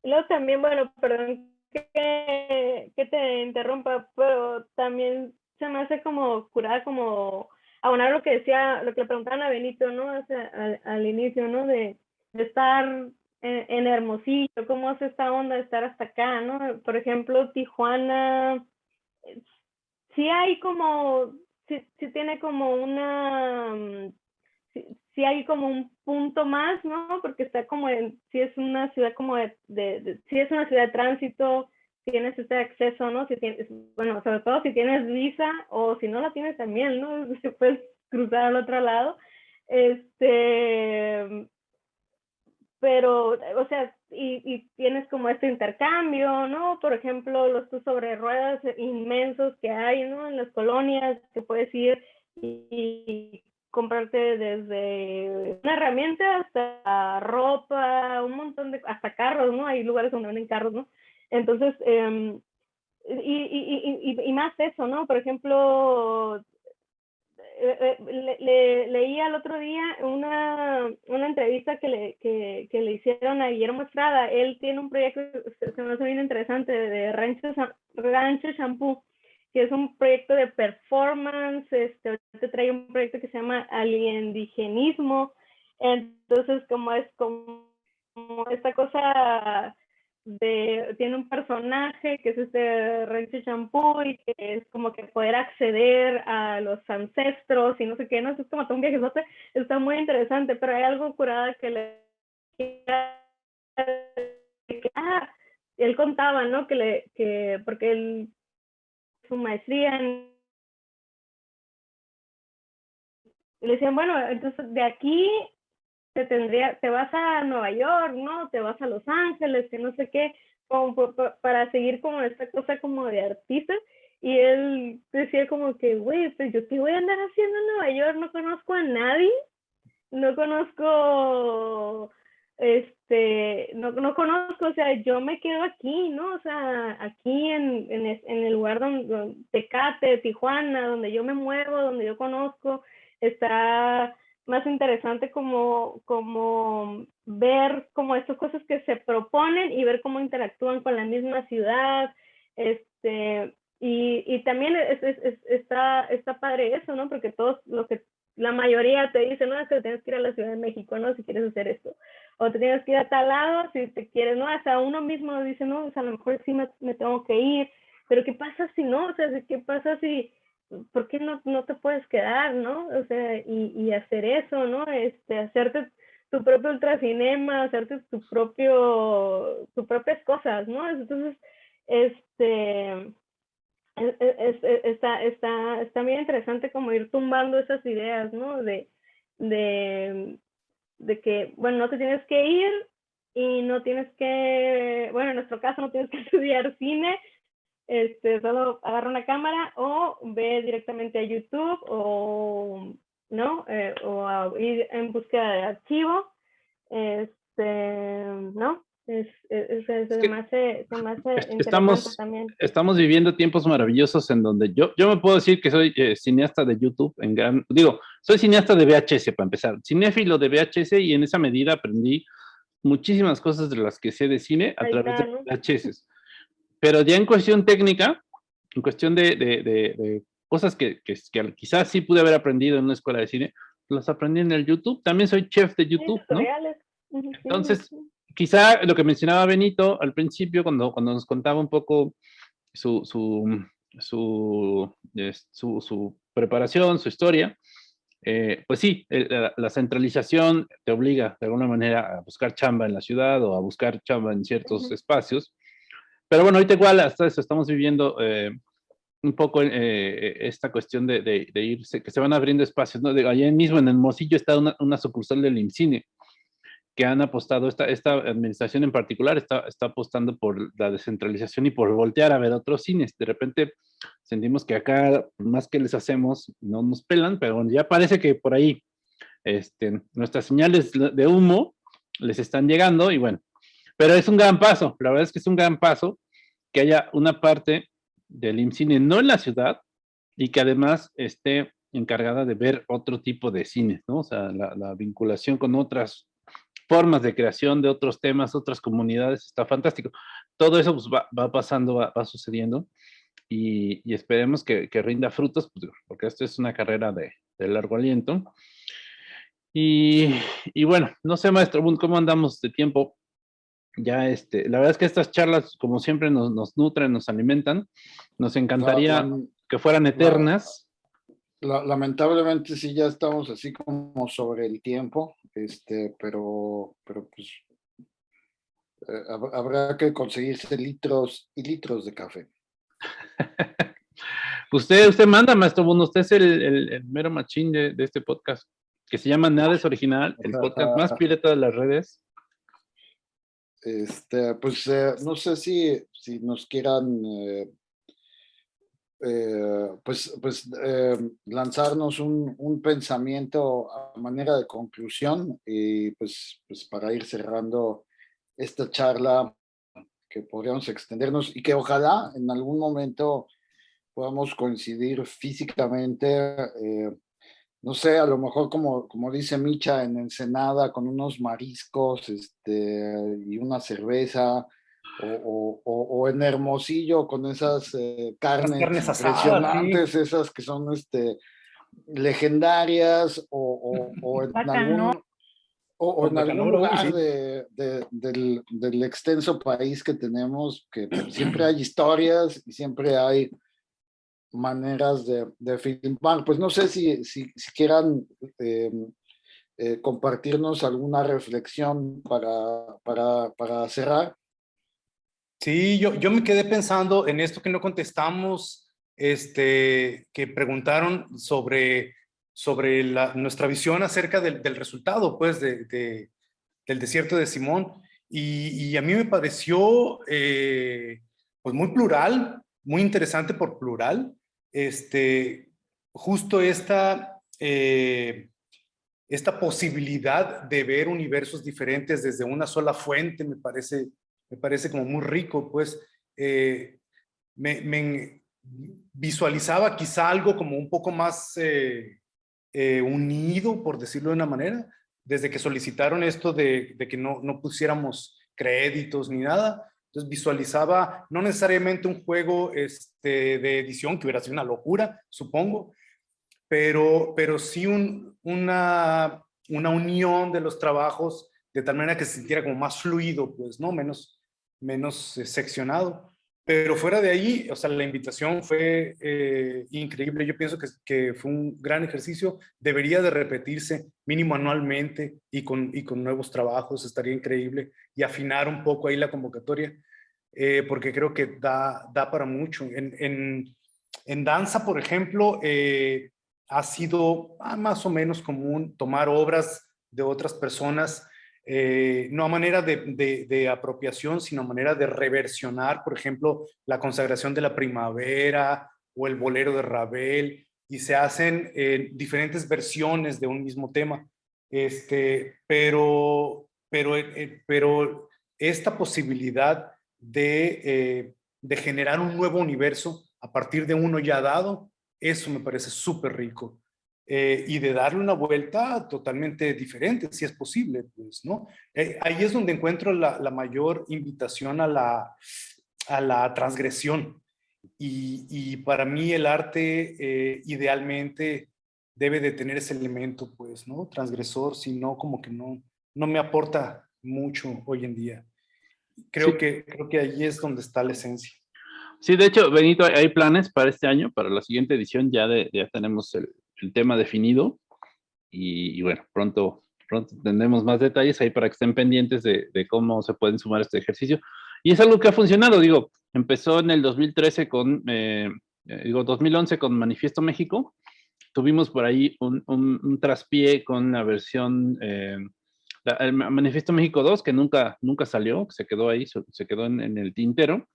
luego también, bueno, perdón que, que te interrumpa, pero también se me hace como curar, como abonar lo que decía, lo que le preguntaban a Benito, ¿no? O sea, al, al, inicio, ¿no? De, de estar en, en, Hermosillo, cómo es esta onda de estar hasta acá, ¿no? Por ejemplo, Tijuana, sí hay como, sí, sí tiene como una, sí, hay como un punto más, ¿no? Porque está como en, sí es una ciudad como de, sí es una ciudad de tránsito, tienes este acceso, ¿no? Si tienes, bueno, sobre todo si tienes visa o si no la tienes también, ¿no? Si puedes cruzar al otro lado. Este, pero, o sea, y, tienes como este intercambio, ¿no? Por ejemplo, los sobre ruedas inmensos que hay, ¿no? En las colonias, que puedes ir y comprarte desde una herramienta hasta ropa, un montón de, hasta carros, ¿no? Hay lugares donde venden carros, ¿no? Entonces, eh, y, y, y, y, más eso, ¿no? Por ejemplo, eh, le, le, leía el otro día una, una entrevista que le, que, que, le hicieron a Guillermo Estrada. Él tiene un proyecto, se me hace bien interesante, de Rancho, Rancho Shampoo, que es un proyecto de performance. Este, te trae un proyecto que se llama Aliendigenismo. Entonces, como es como esta cosa de, tiene un personaje que es este Renchi Champú y que es como que poder acceder a los ancestros y no sé qué, no es como todo un viajezote, está muy interesante, pero hay algo curada que le... Ah, él contaba, ¿no? Que le, que, porque él, su maestría en... le decían, bueno, entonces de aquí te tendría, te vas a Nueva York, ¿no? Te vas a Los Ángeles, que no sé qué, para seguir como esta cosa como de artista. Y él decía como que, güey, pues yo qué voy a andar haciendo en Nueva York, no conozco a nadie, no conozco, este, no, no conozco, o sea, yo me quedo aquí, ¿no? O sea, aquí en, en, en el lugar donde, Tecate, Tijuana, donde yo me muevo, donde yo conozco, está más interesante como, como ver como estas cosas que se proponen y ver cómo interactúan con la misma ciudad, este, y, y también es, es, está, está padre eso, ¿no? Porque todos lo que la mayoría te dice, no, es que tienes que ir a la Ciudad de México, ¿no? Si quieres hacer esto. O te tienes que ir a tal lado si te quieres, ¿no? Sea, uno mismo dice, no, o sea, a lo mejor sí me, me tengo que ir, pero ¿qué pasa si no? O sea, ¿qué pasa si, ¿por qué no, no te puedes quedar, no? O sea, y, y hacer eso, ¿no? Este, hacerte tu propio ultracinema, hacerte tu propio, tus propias cosas, ¿no? Entonces, este, es, es, es, está, está, está bien interesante como ir tumbando esas ideas, ¿no? De, de, de que, bueno, no te tienes que ir y no tienes que, bueno, en nuestro caso no tienes que estudiar cine, este, solo agarra una cámara o ve directamente a YouTube o, ¿no? Eh, o a ir en búsqueda de archivo, este, ¿no? Es, es, es, es, se me hace estamos, también. estamos viviendo tiempos maravillosos en donde yo, yo me puedo decir que soy eh, cineasta de YouTube, en gran, digo, soy cineasta de VHS para empezar, cinéfilo de VHS y en esa medida aprendí muchísimas cosas de las que sé de cine a través está, de VHS. Pero ya en cuestión técnica, en cuestión de, de, de, de cosas que, que, que, quizás sí pude haber aprendido en una escuela de cine, las aprendí en el YouTube. También soy chef de YouTube, ¿no? Entonces, quizá lo que mencionaba Benito al principio, cuando, cuando nos contaba un poco su, su, su, su, su preparación, su historia, eh, pues sí, la, centralización te obliga de alguna manera a buscar chamba en la ciudad o a buscar chamba en ciertos espacios. Pero bueno, ahorita igual hasta eso estamos viviendo eh, un poco eh, esta cuestión de, de, irse, que se van abriendo espacios, ¿no? De, allá mismo en el Mocillo está una, una sucursal del IMCINE, que han apostado, esta, esta administración en particular está, está apostando por la descentralización y por voltear a ver otros cines. De repente sentimos que acá, más que les hacemos, no nos pelan, pero ya parece que por ahí este, nuestras señales de humo les están llegando y bueno, pero es un gran paso, la verdad es que es un gran paso que haya una parte del IMCINE no en la ciudad y que además esté encargada de ver otro tipo de cines, ¿no? O sea, la, la vinculación con otras formas de creación de otros temas, otras comunidades, está fantástico. Todo eso pues, va, pasando, va, sucediendo y, esperemos que, rinda frutos, pues, porque esto es una carrera de, largo aliento. Y, bueno, no sé, maestro ¿cómo andamos de tiempo? Ya, este, la verdad es que estas charlas, como siempre, nos, nutren, nos alimentan. Nos encantaría que fueran eternas. Lamentablemente sí ya estamos así como sobre el tiempo este, pero, pero pues eh, habrá que conseguirse litros y litros de café. usted, usted manda, maestro Bruno, usted es el, mero machín de, este podcast, que se llama Nada es Original, el podcast más pirata de las redes. Este, pues eh, no sé si, si nos quieran eh, eh, pues, pues eh, lanzarnos un, un, pensamiento a manera de conclusión y pues, pues para ir cerrando esta charla que podríamos extendernos y que ojalá en algún momento podamos coincidir físicamente, eh, no sé, a lo mejor como, como dice Micha en Ensenada, con unos mariscos este, y una cerveza, o, o, en Hermosillo con esas eh, carnes, impresionantes, esas que son este, legendarias, o, en algún, o, en algún lugar de, del, del, extenso país que tenemos, que siempre hay historias y siempre hay maneras de, de filmar. Pues no sé si, si, si quieran em, eh, compartirnos alguna reflexión para, para, para cerrar. Sí, yo, yo me quedé pensando en esto que no contestamos, este, que preguntaron sobre, sobre la, nuestra visión acerca del, del resultado, pues, de, de, del desierto de Simón. Y, y a mí me pareció, eh, pues, muy plural, muy interesante por plural. Este, justo esta, eh, esta posibilidad de ver universos diferentes desde una sola fuente me parece me parece como muy rico, pues eh, me, visualizaba quizá algo como un poco más eh, eh, unido, por decirlo de una manera, desde que solicitaron esto de, que no, no pusiéramos créditos ni nada, entonces visualizaba no necesariamente un juego este, de edición, que hubiera sido una locura, supongo, pero, pero sí un, una, una unión de los trabajos de tal manera que se sintiera como más fluido, pues, ¿no? Menos, menos eh, seccionado. Pero fuera de ahí, o sea, la invitación fue eh, increíble. Yo pienso que, fue un gran ejercicio. Debería de repetirse mínimo anualmente y con, y con nuevos trabajos. Estaría increíble. Y afinar un poco ahí la convocatoria, eh, porque creo que da, da para mucho. En, en, en danza, por ejemplo, ha sido ah, más o menos común tomar obras de otras personas eh, no a manera de, apropiación, sino a manera de reversionar, por ejemplo, la consagración de la primavera o el bolero de Ravel, y se hacen eh, diferentes versiones de un mismo tema. Este, pero, pero, eh, pero esta posibilidad de, de generar un nuevo universo a partir de uno ya dado, eso me parece súper rico. Eh, y de darle una vuelta totalmente diferente, si es posible, pues, ¿no? Eh, ahí es donde encuentro la, la, mayor invitación a la, a la transgresión. Y, y para mí el arte eh, idealmente debe de tener ese elemento, pues, ¿no? Transgresor, si no, como que no, no me aporta mucho hoy en día. Creo, que, creo que ahí es donde está la esencia. Sí, de hecho, Benito, hay planes para este año, para la siguiente edición, ya, de, ya tenemos el, el tema definido y, bueno, pronto, pronto tendremos más detalles ahí para que estén pendientes de, de, cómo se pueden sumar este ejercicio. Y es algo que ha funcionado, digo, empezó en el 2013 con, eh, eh, digo, 2011 con Manifiesto México, tuvimos por ahí un, un, un traspié con la versión, eh, la, el Manifiesto México 2, que nunca, nunca salió, se quedó ahí, se quedó en, en el tintero,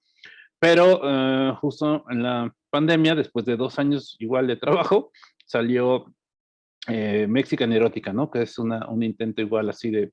pero uh, justo en la pandemia, después de dos años igual de trabajo, salió eh, Mexican Erótica, ¿no? Que es una, un intento igual así de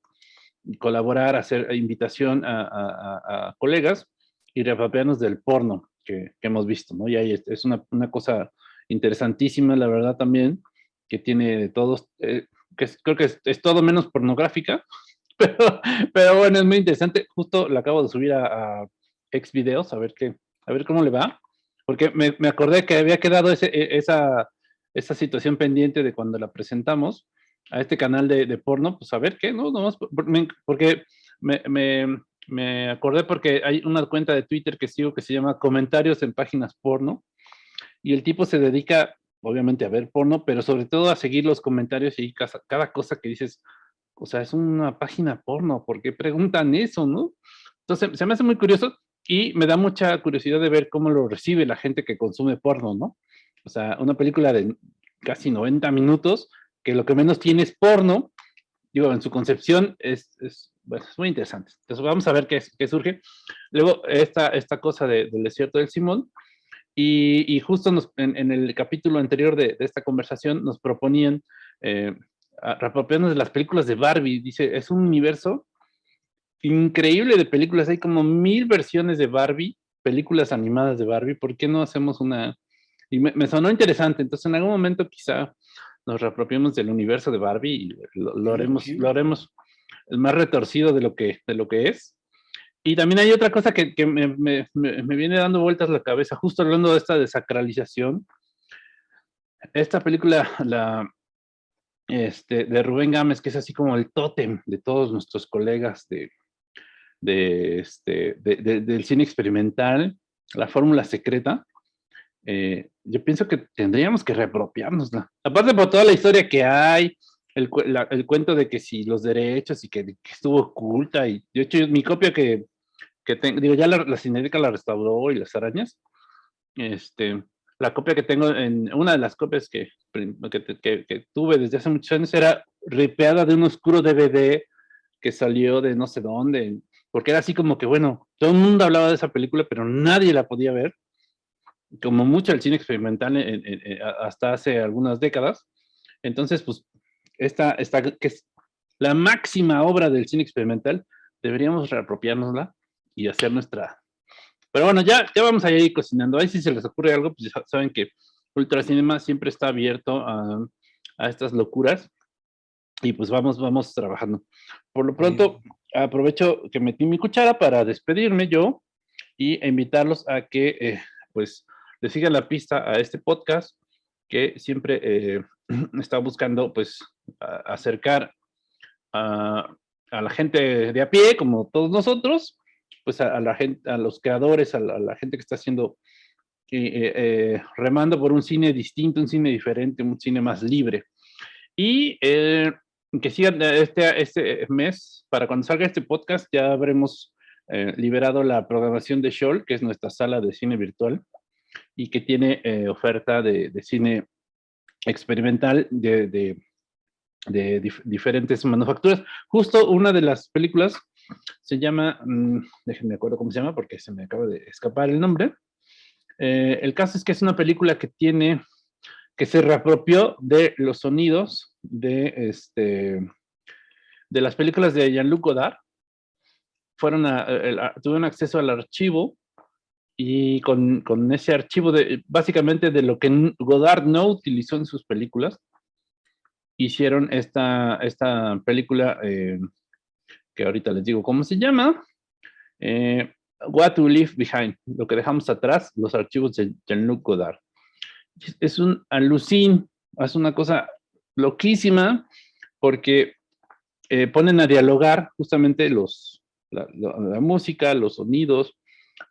colaborar, hacer invitación a, colegas y repapearnos del porno que, hemos visto, ¿no? Y ahí es, una, una, cosa interesantísima, la verdad también, que tiene todos, eh, que creo que es, todo menos pornográfica, pero, pero bueno, es muy interesante. Justo la acabo de subir a, a ex videos, a ver qué, a ver cómo le va, porque me, me acordé que había quedado e, esa esa situación pendiente de cuando la presentamos a este canal de, de porno, pues a ver qué, ¿no? Nomás porque me, me, me, acordé porque hay una cuenta de Twitter que sigo que se llama Comentarios en Páginas Porno, y el tipo se dedica, obviamente, a ver porno, pero sobre todo a seguir los comentarios y cada, cada cosa que dices, o sea, es una página porno, ¿por qué preguntan eso, no? Entonces, se me hace muy curioso y me da mucha curiosidad de ver cómo lo recibe la gente que consume porno, ¿no? O sea, una película de casi 90 minutos, que lo que menos tiene es porno, digo, en su concepción es, es, bueno, es muy interesante. Entonces vamos a ver qué, qué surge. Luego, esta, esta cosa de, del desierto del Simón, y, y justo en, el capítulo anterior de, esta conversación nos proponían eh, de las películas de Barbie. Dice, es un universo increíble de películas, hay como mil versiones de Barbie, películas animadas de Barbie, ¿por qué no hacemos una, y me, me, sonó interesante, entonces en algún momento quizá nos reapropiemos del universo de Barbie y lo, lo haremos, lo haremos el más retorcido de lo que, de lo que es. Y también hay otra cosa que, que me, me, me, viene dando vueltas la cabeza, justo hablando de esta desacralización. Esta película, la, este, de Rubén Gámez, que es así como el tótem de todos nuestros colegas de, de, este, de, de del cine experimental, la fórmula secreta, eh, yo pienso que tendríamos que reapropiárnosla. Aparte por toda la historia que hay, el, la, el cuento de que si los derechos y que, que, estuvo oculta, y de hecho mi copia que, que tengo, digo, ya la, la cinética la restauró y las arañas, este, la copia que tengo, en una de las copias que, que, que tuve desde hace muchos años era ripeada de un oscuro DVD que salió de no sé dónde, porque era así como que, bueno, todo el mundo hablaba de esa película, pero nadie la podía ver como mucho el cine experimental en, en, en, hasta hace algunas décadas. Entonces, pues, esta, esta, que es la máxima obra del cine experimental, deberíamos reapropiárnosla y hacer nuestra... Pero bueno, ya, ya vamos a ir cocinando. Ahí si se les ocurre algo, pues ya saben que Ultracinema siempre está abierto a, a estas locuras y pues vamos, vamos trabajando. Por lo pronto, aprovecho que metí mi cuchara para despedirme yo y invitarlos a que, eh, pues, le sigan la pista a este podcast que siempre eh, está buscando pues acercar a, la gente de a pie, como todos nosotros, pues a, la gente, a los creadores, a la, gente que está haciendo eh, eh, remando por un cine distinto, un cine diferente, un cine más libre. Y que sigan este, este mes, para cuando salga este podcast, ya habremos liberado la programación de Shoal, que es nuestra sala de cine virtual y que tiene eh, oferta de, de, cine experimental de, de, de dif diferentes manufacturas. Justo una de las películas se llama, mmm, déjenme acuerdo cómo se llama porque se me acaba de escapar el nombre. Eh, el caso es que es una película que tiene, que se reapropió de los sonidos de, este, de las películas de Jean-Luc Godard. Fueron a, a, a, tuvieron acceso al archivo y con, con, ese archivo de básicamente de lo que Godard no utilizó en sus películas, hicieron esta, esta película eh, que ahorita les digo cómo se llama, eh, What to Leave Behind, lo que dejamos atrás, los archivos de Jean-Luc Godard. Es un alucín, es una cosa loquísima, porque eh, ponen a dialogar justamente los, la, música, los sonidos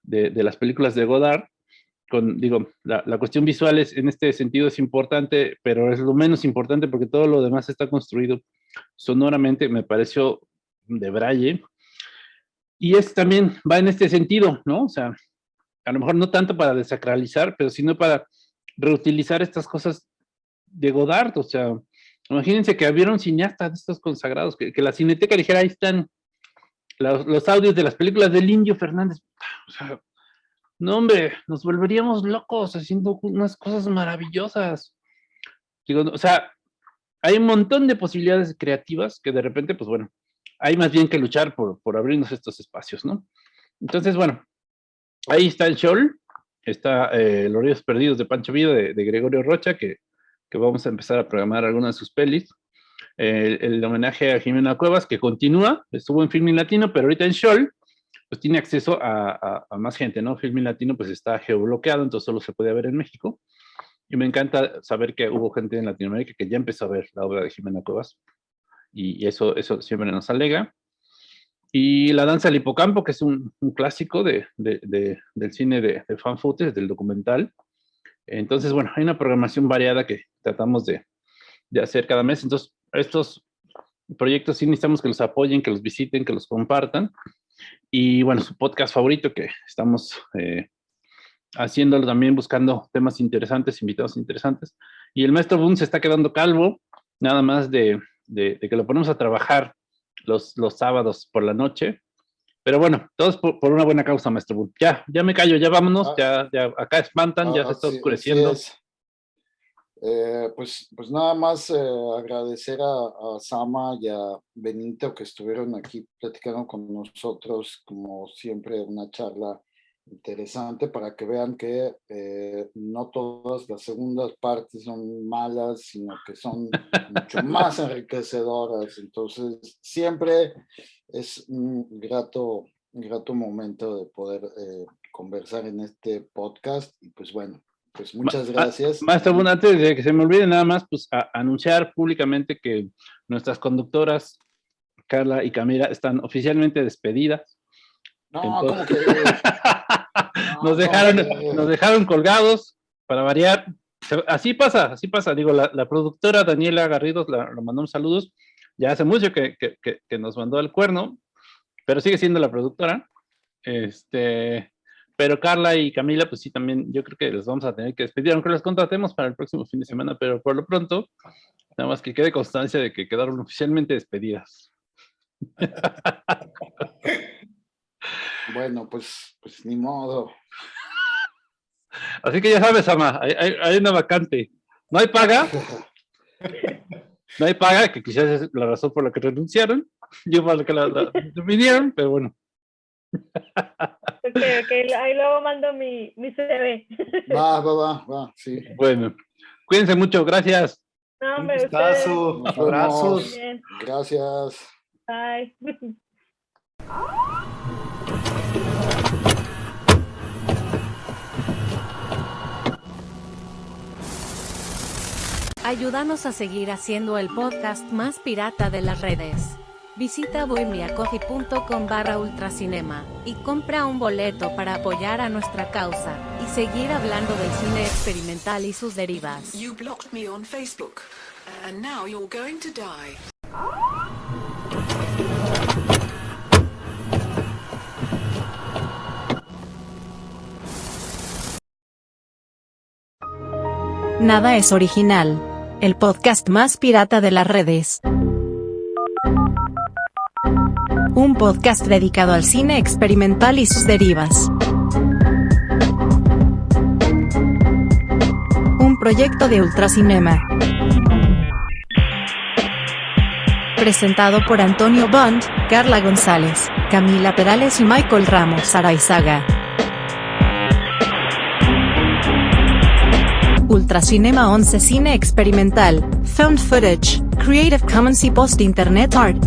de, las películas de Godard. Con, digo, la, cuestión visual es, en este sentido es importante, pero es lo menos importante porque todo lo demás está construido sonoramente, me pareció de braille. Y es también, va en este sentido, ¿no? O sea, a lo mejor no tanto para desacralizar, pero sino para reutilizar estas cosas de Godard, o sea, imagínense que hubiera un cineasta de estos consagrados, que, la cineteca dijera, ahí están los, audios de las películas de Indio Fernández, o sea, no hombre, nos volveríamos locos haciendo unas cosas maravillosas. Digo, o sea, hay un montón de posibilidades creativas que de repente, pues bueno, hay más bien que luchar por, por abrirnos estos espacios, ¿no? Entonces, bueno, ahí está el show, está eh, Los Ríos Perdidos de Pancho Villa de, Gregorio Rocha, que, que, vamos a empezar a programar algunas de sus pelis. El, homenaje a Jimena Cuevas, que continúa, estuvo en Filmin Latino, pero ahorita en Shoal, pues tiene acceso a, más gente, ¿no? Filmin Latino pues está geobloqueado, entonces solo se puede ver en México. Y me encanta saber que hubo gente en Latinoamérica que ya empezó a ver la obra de Jimena Cuevas. Y, eso, eso siempre nos alega. Y La danza del hipocampo, que es un, clásico de, del cine de, de fan footage, del documental. Entonces, bueno, hay una programación variada que tratamos de, hacer cada mes. Entonces, estos proyectos sí necesitamos que los apoyen, que los visiten, que los compartan. Y bueno, su podcast favorito que estamos eh, haciéndolo también buscando temas interesantes, invitados interesantes. Y el maestro Boone se está quedando calvo, nada más de, de que lo ponemos a trabajar los, los sábados por la noche. Pero bueno, todos por, una buena causa, maestro Bull. Ya, ya me callo, ya vámonos, ah. ya, ya acá espantan, ya se está oscureciendo. Eh, pues, pues nada más eh, agradecer a, a, Sama y a Benito que estuvieron aquí platicando con nosotros, como siempre, una charla interesante para que vean que eh, no todas las segundas partes son malas, sino que son mucho más enriquecedoras. Entonces, siempre es un grato, grato momento de poder conversar en este podcast. Y pues bueno, pues muchas gracias. Maestro, bueno, antes de que se me olvide nada más, pues anunciar públicamente que nuestras conductoras, Carla y Camila, están oficialmente despedidas. No, que... nos, dejaron, nos dejaron colgados para variar. Así pasa, así pasa. Digo, la, productora Daniela Garridos la, mandó mandamos saludos. Ya hace mucho que, que, que, nos mandó el cuerno, pero sigue siendo la productora. Este, pero Carla y Camila, pues sí, también yo creo que les vamos a tener que despedir, aunque las contratemos para el próximo fin de semana, pero por lo pronto, nada más que quede constancia de que quedaron oficialmente despedidas. Bueno, pues, pues ni modo. Así que ya sabes, Ama, hay, una vacante. No hay paga. No hay paga, que quizás es la razón por la que renunciaron. Yo para que la, vinieron, pero bueno. ahí luego mando mi, mi CV. Va, va, va, va, sí. Bueno, cuídense mucho, gracias. No, hombre, Un abrazos. Gracias. Bye. Ayúdanos a seguir haciendo el podcast más pirata de las redes. Visita bohemiacoffee.com barra ultracinema y compra un boleto para apoyar a nuestra causa y seguir hablando del cine experimental y sus derivas. You blocked me on Facebook and now you're going to die. Nada es original el podcast más pirata de las redes. Un podcast dedicado al cine experimental y sus derivas. Un proyecto de Ultracinema. Presentado por Antonio Bond, Carla González, Camila Perales y Michael Ramos Araizaga. Ultracinema 11 Cine Experimental, Found Footage, Creative Commons y Post Internet Art.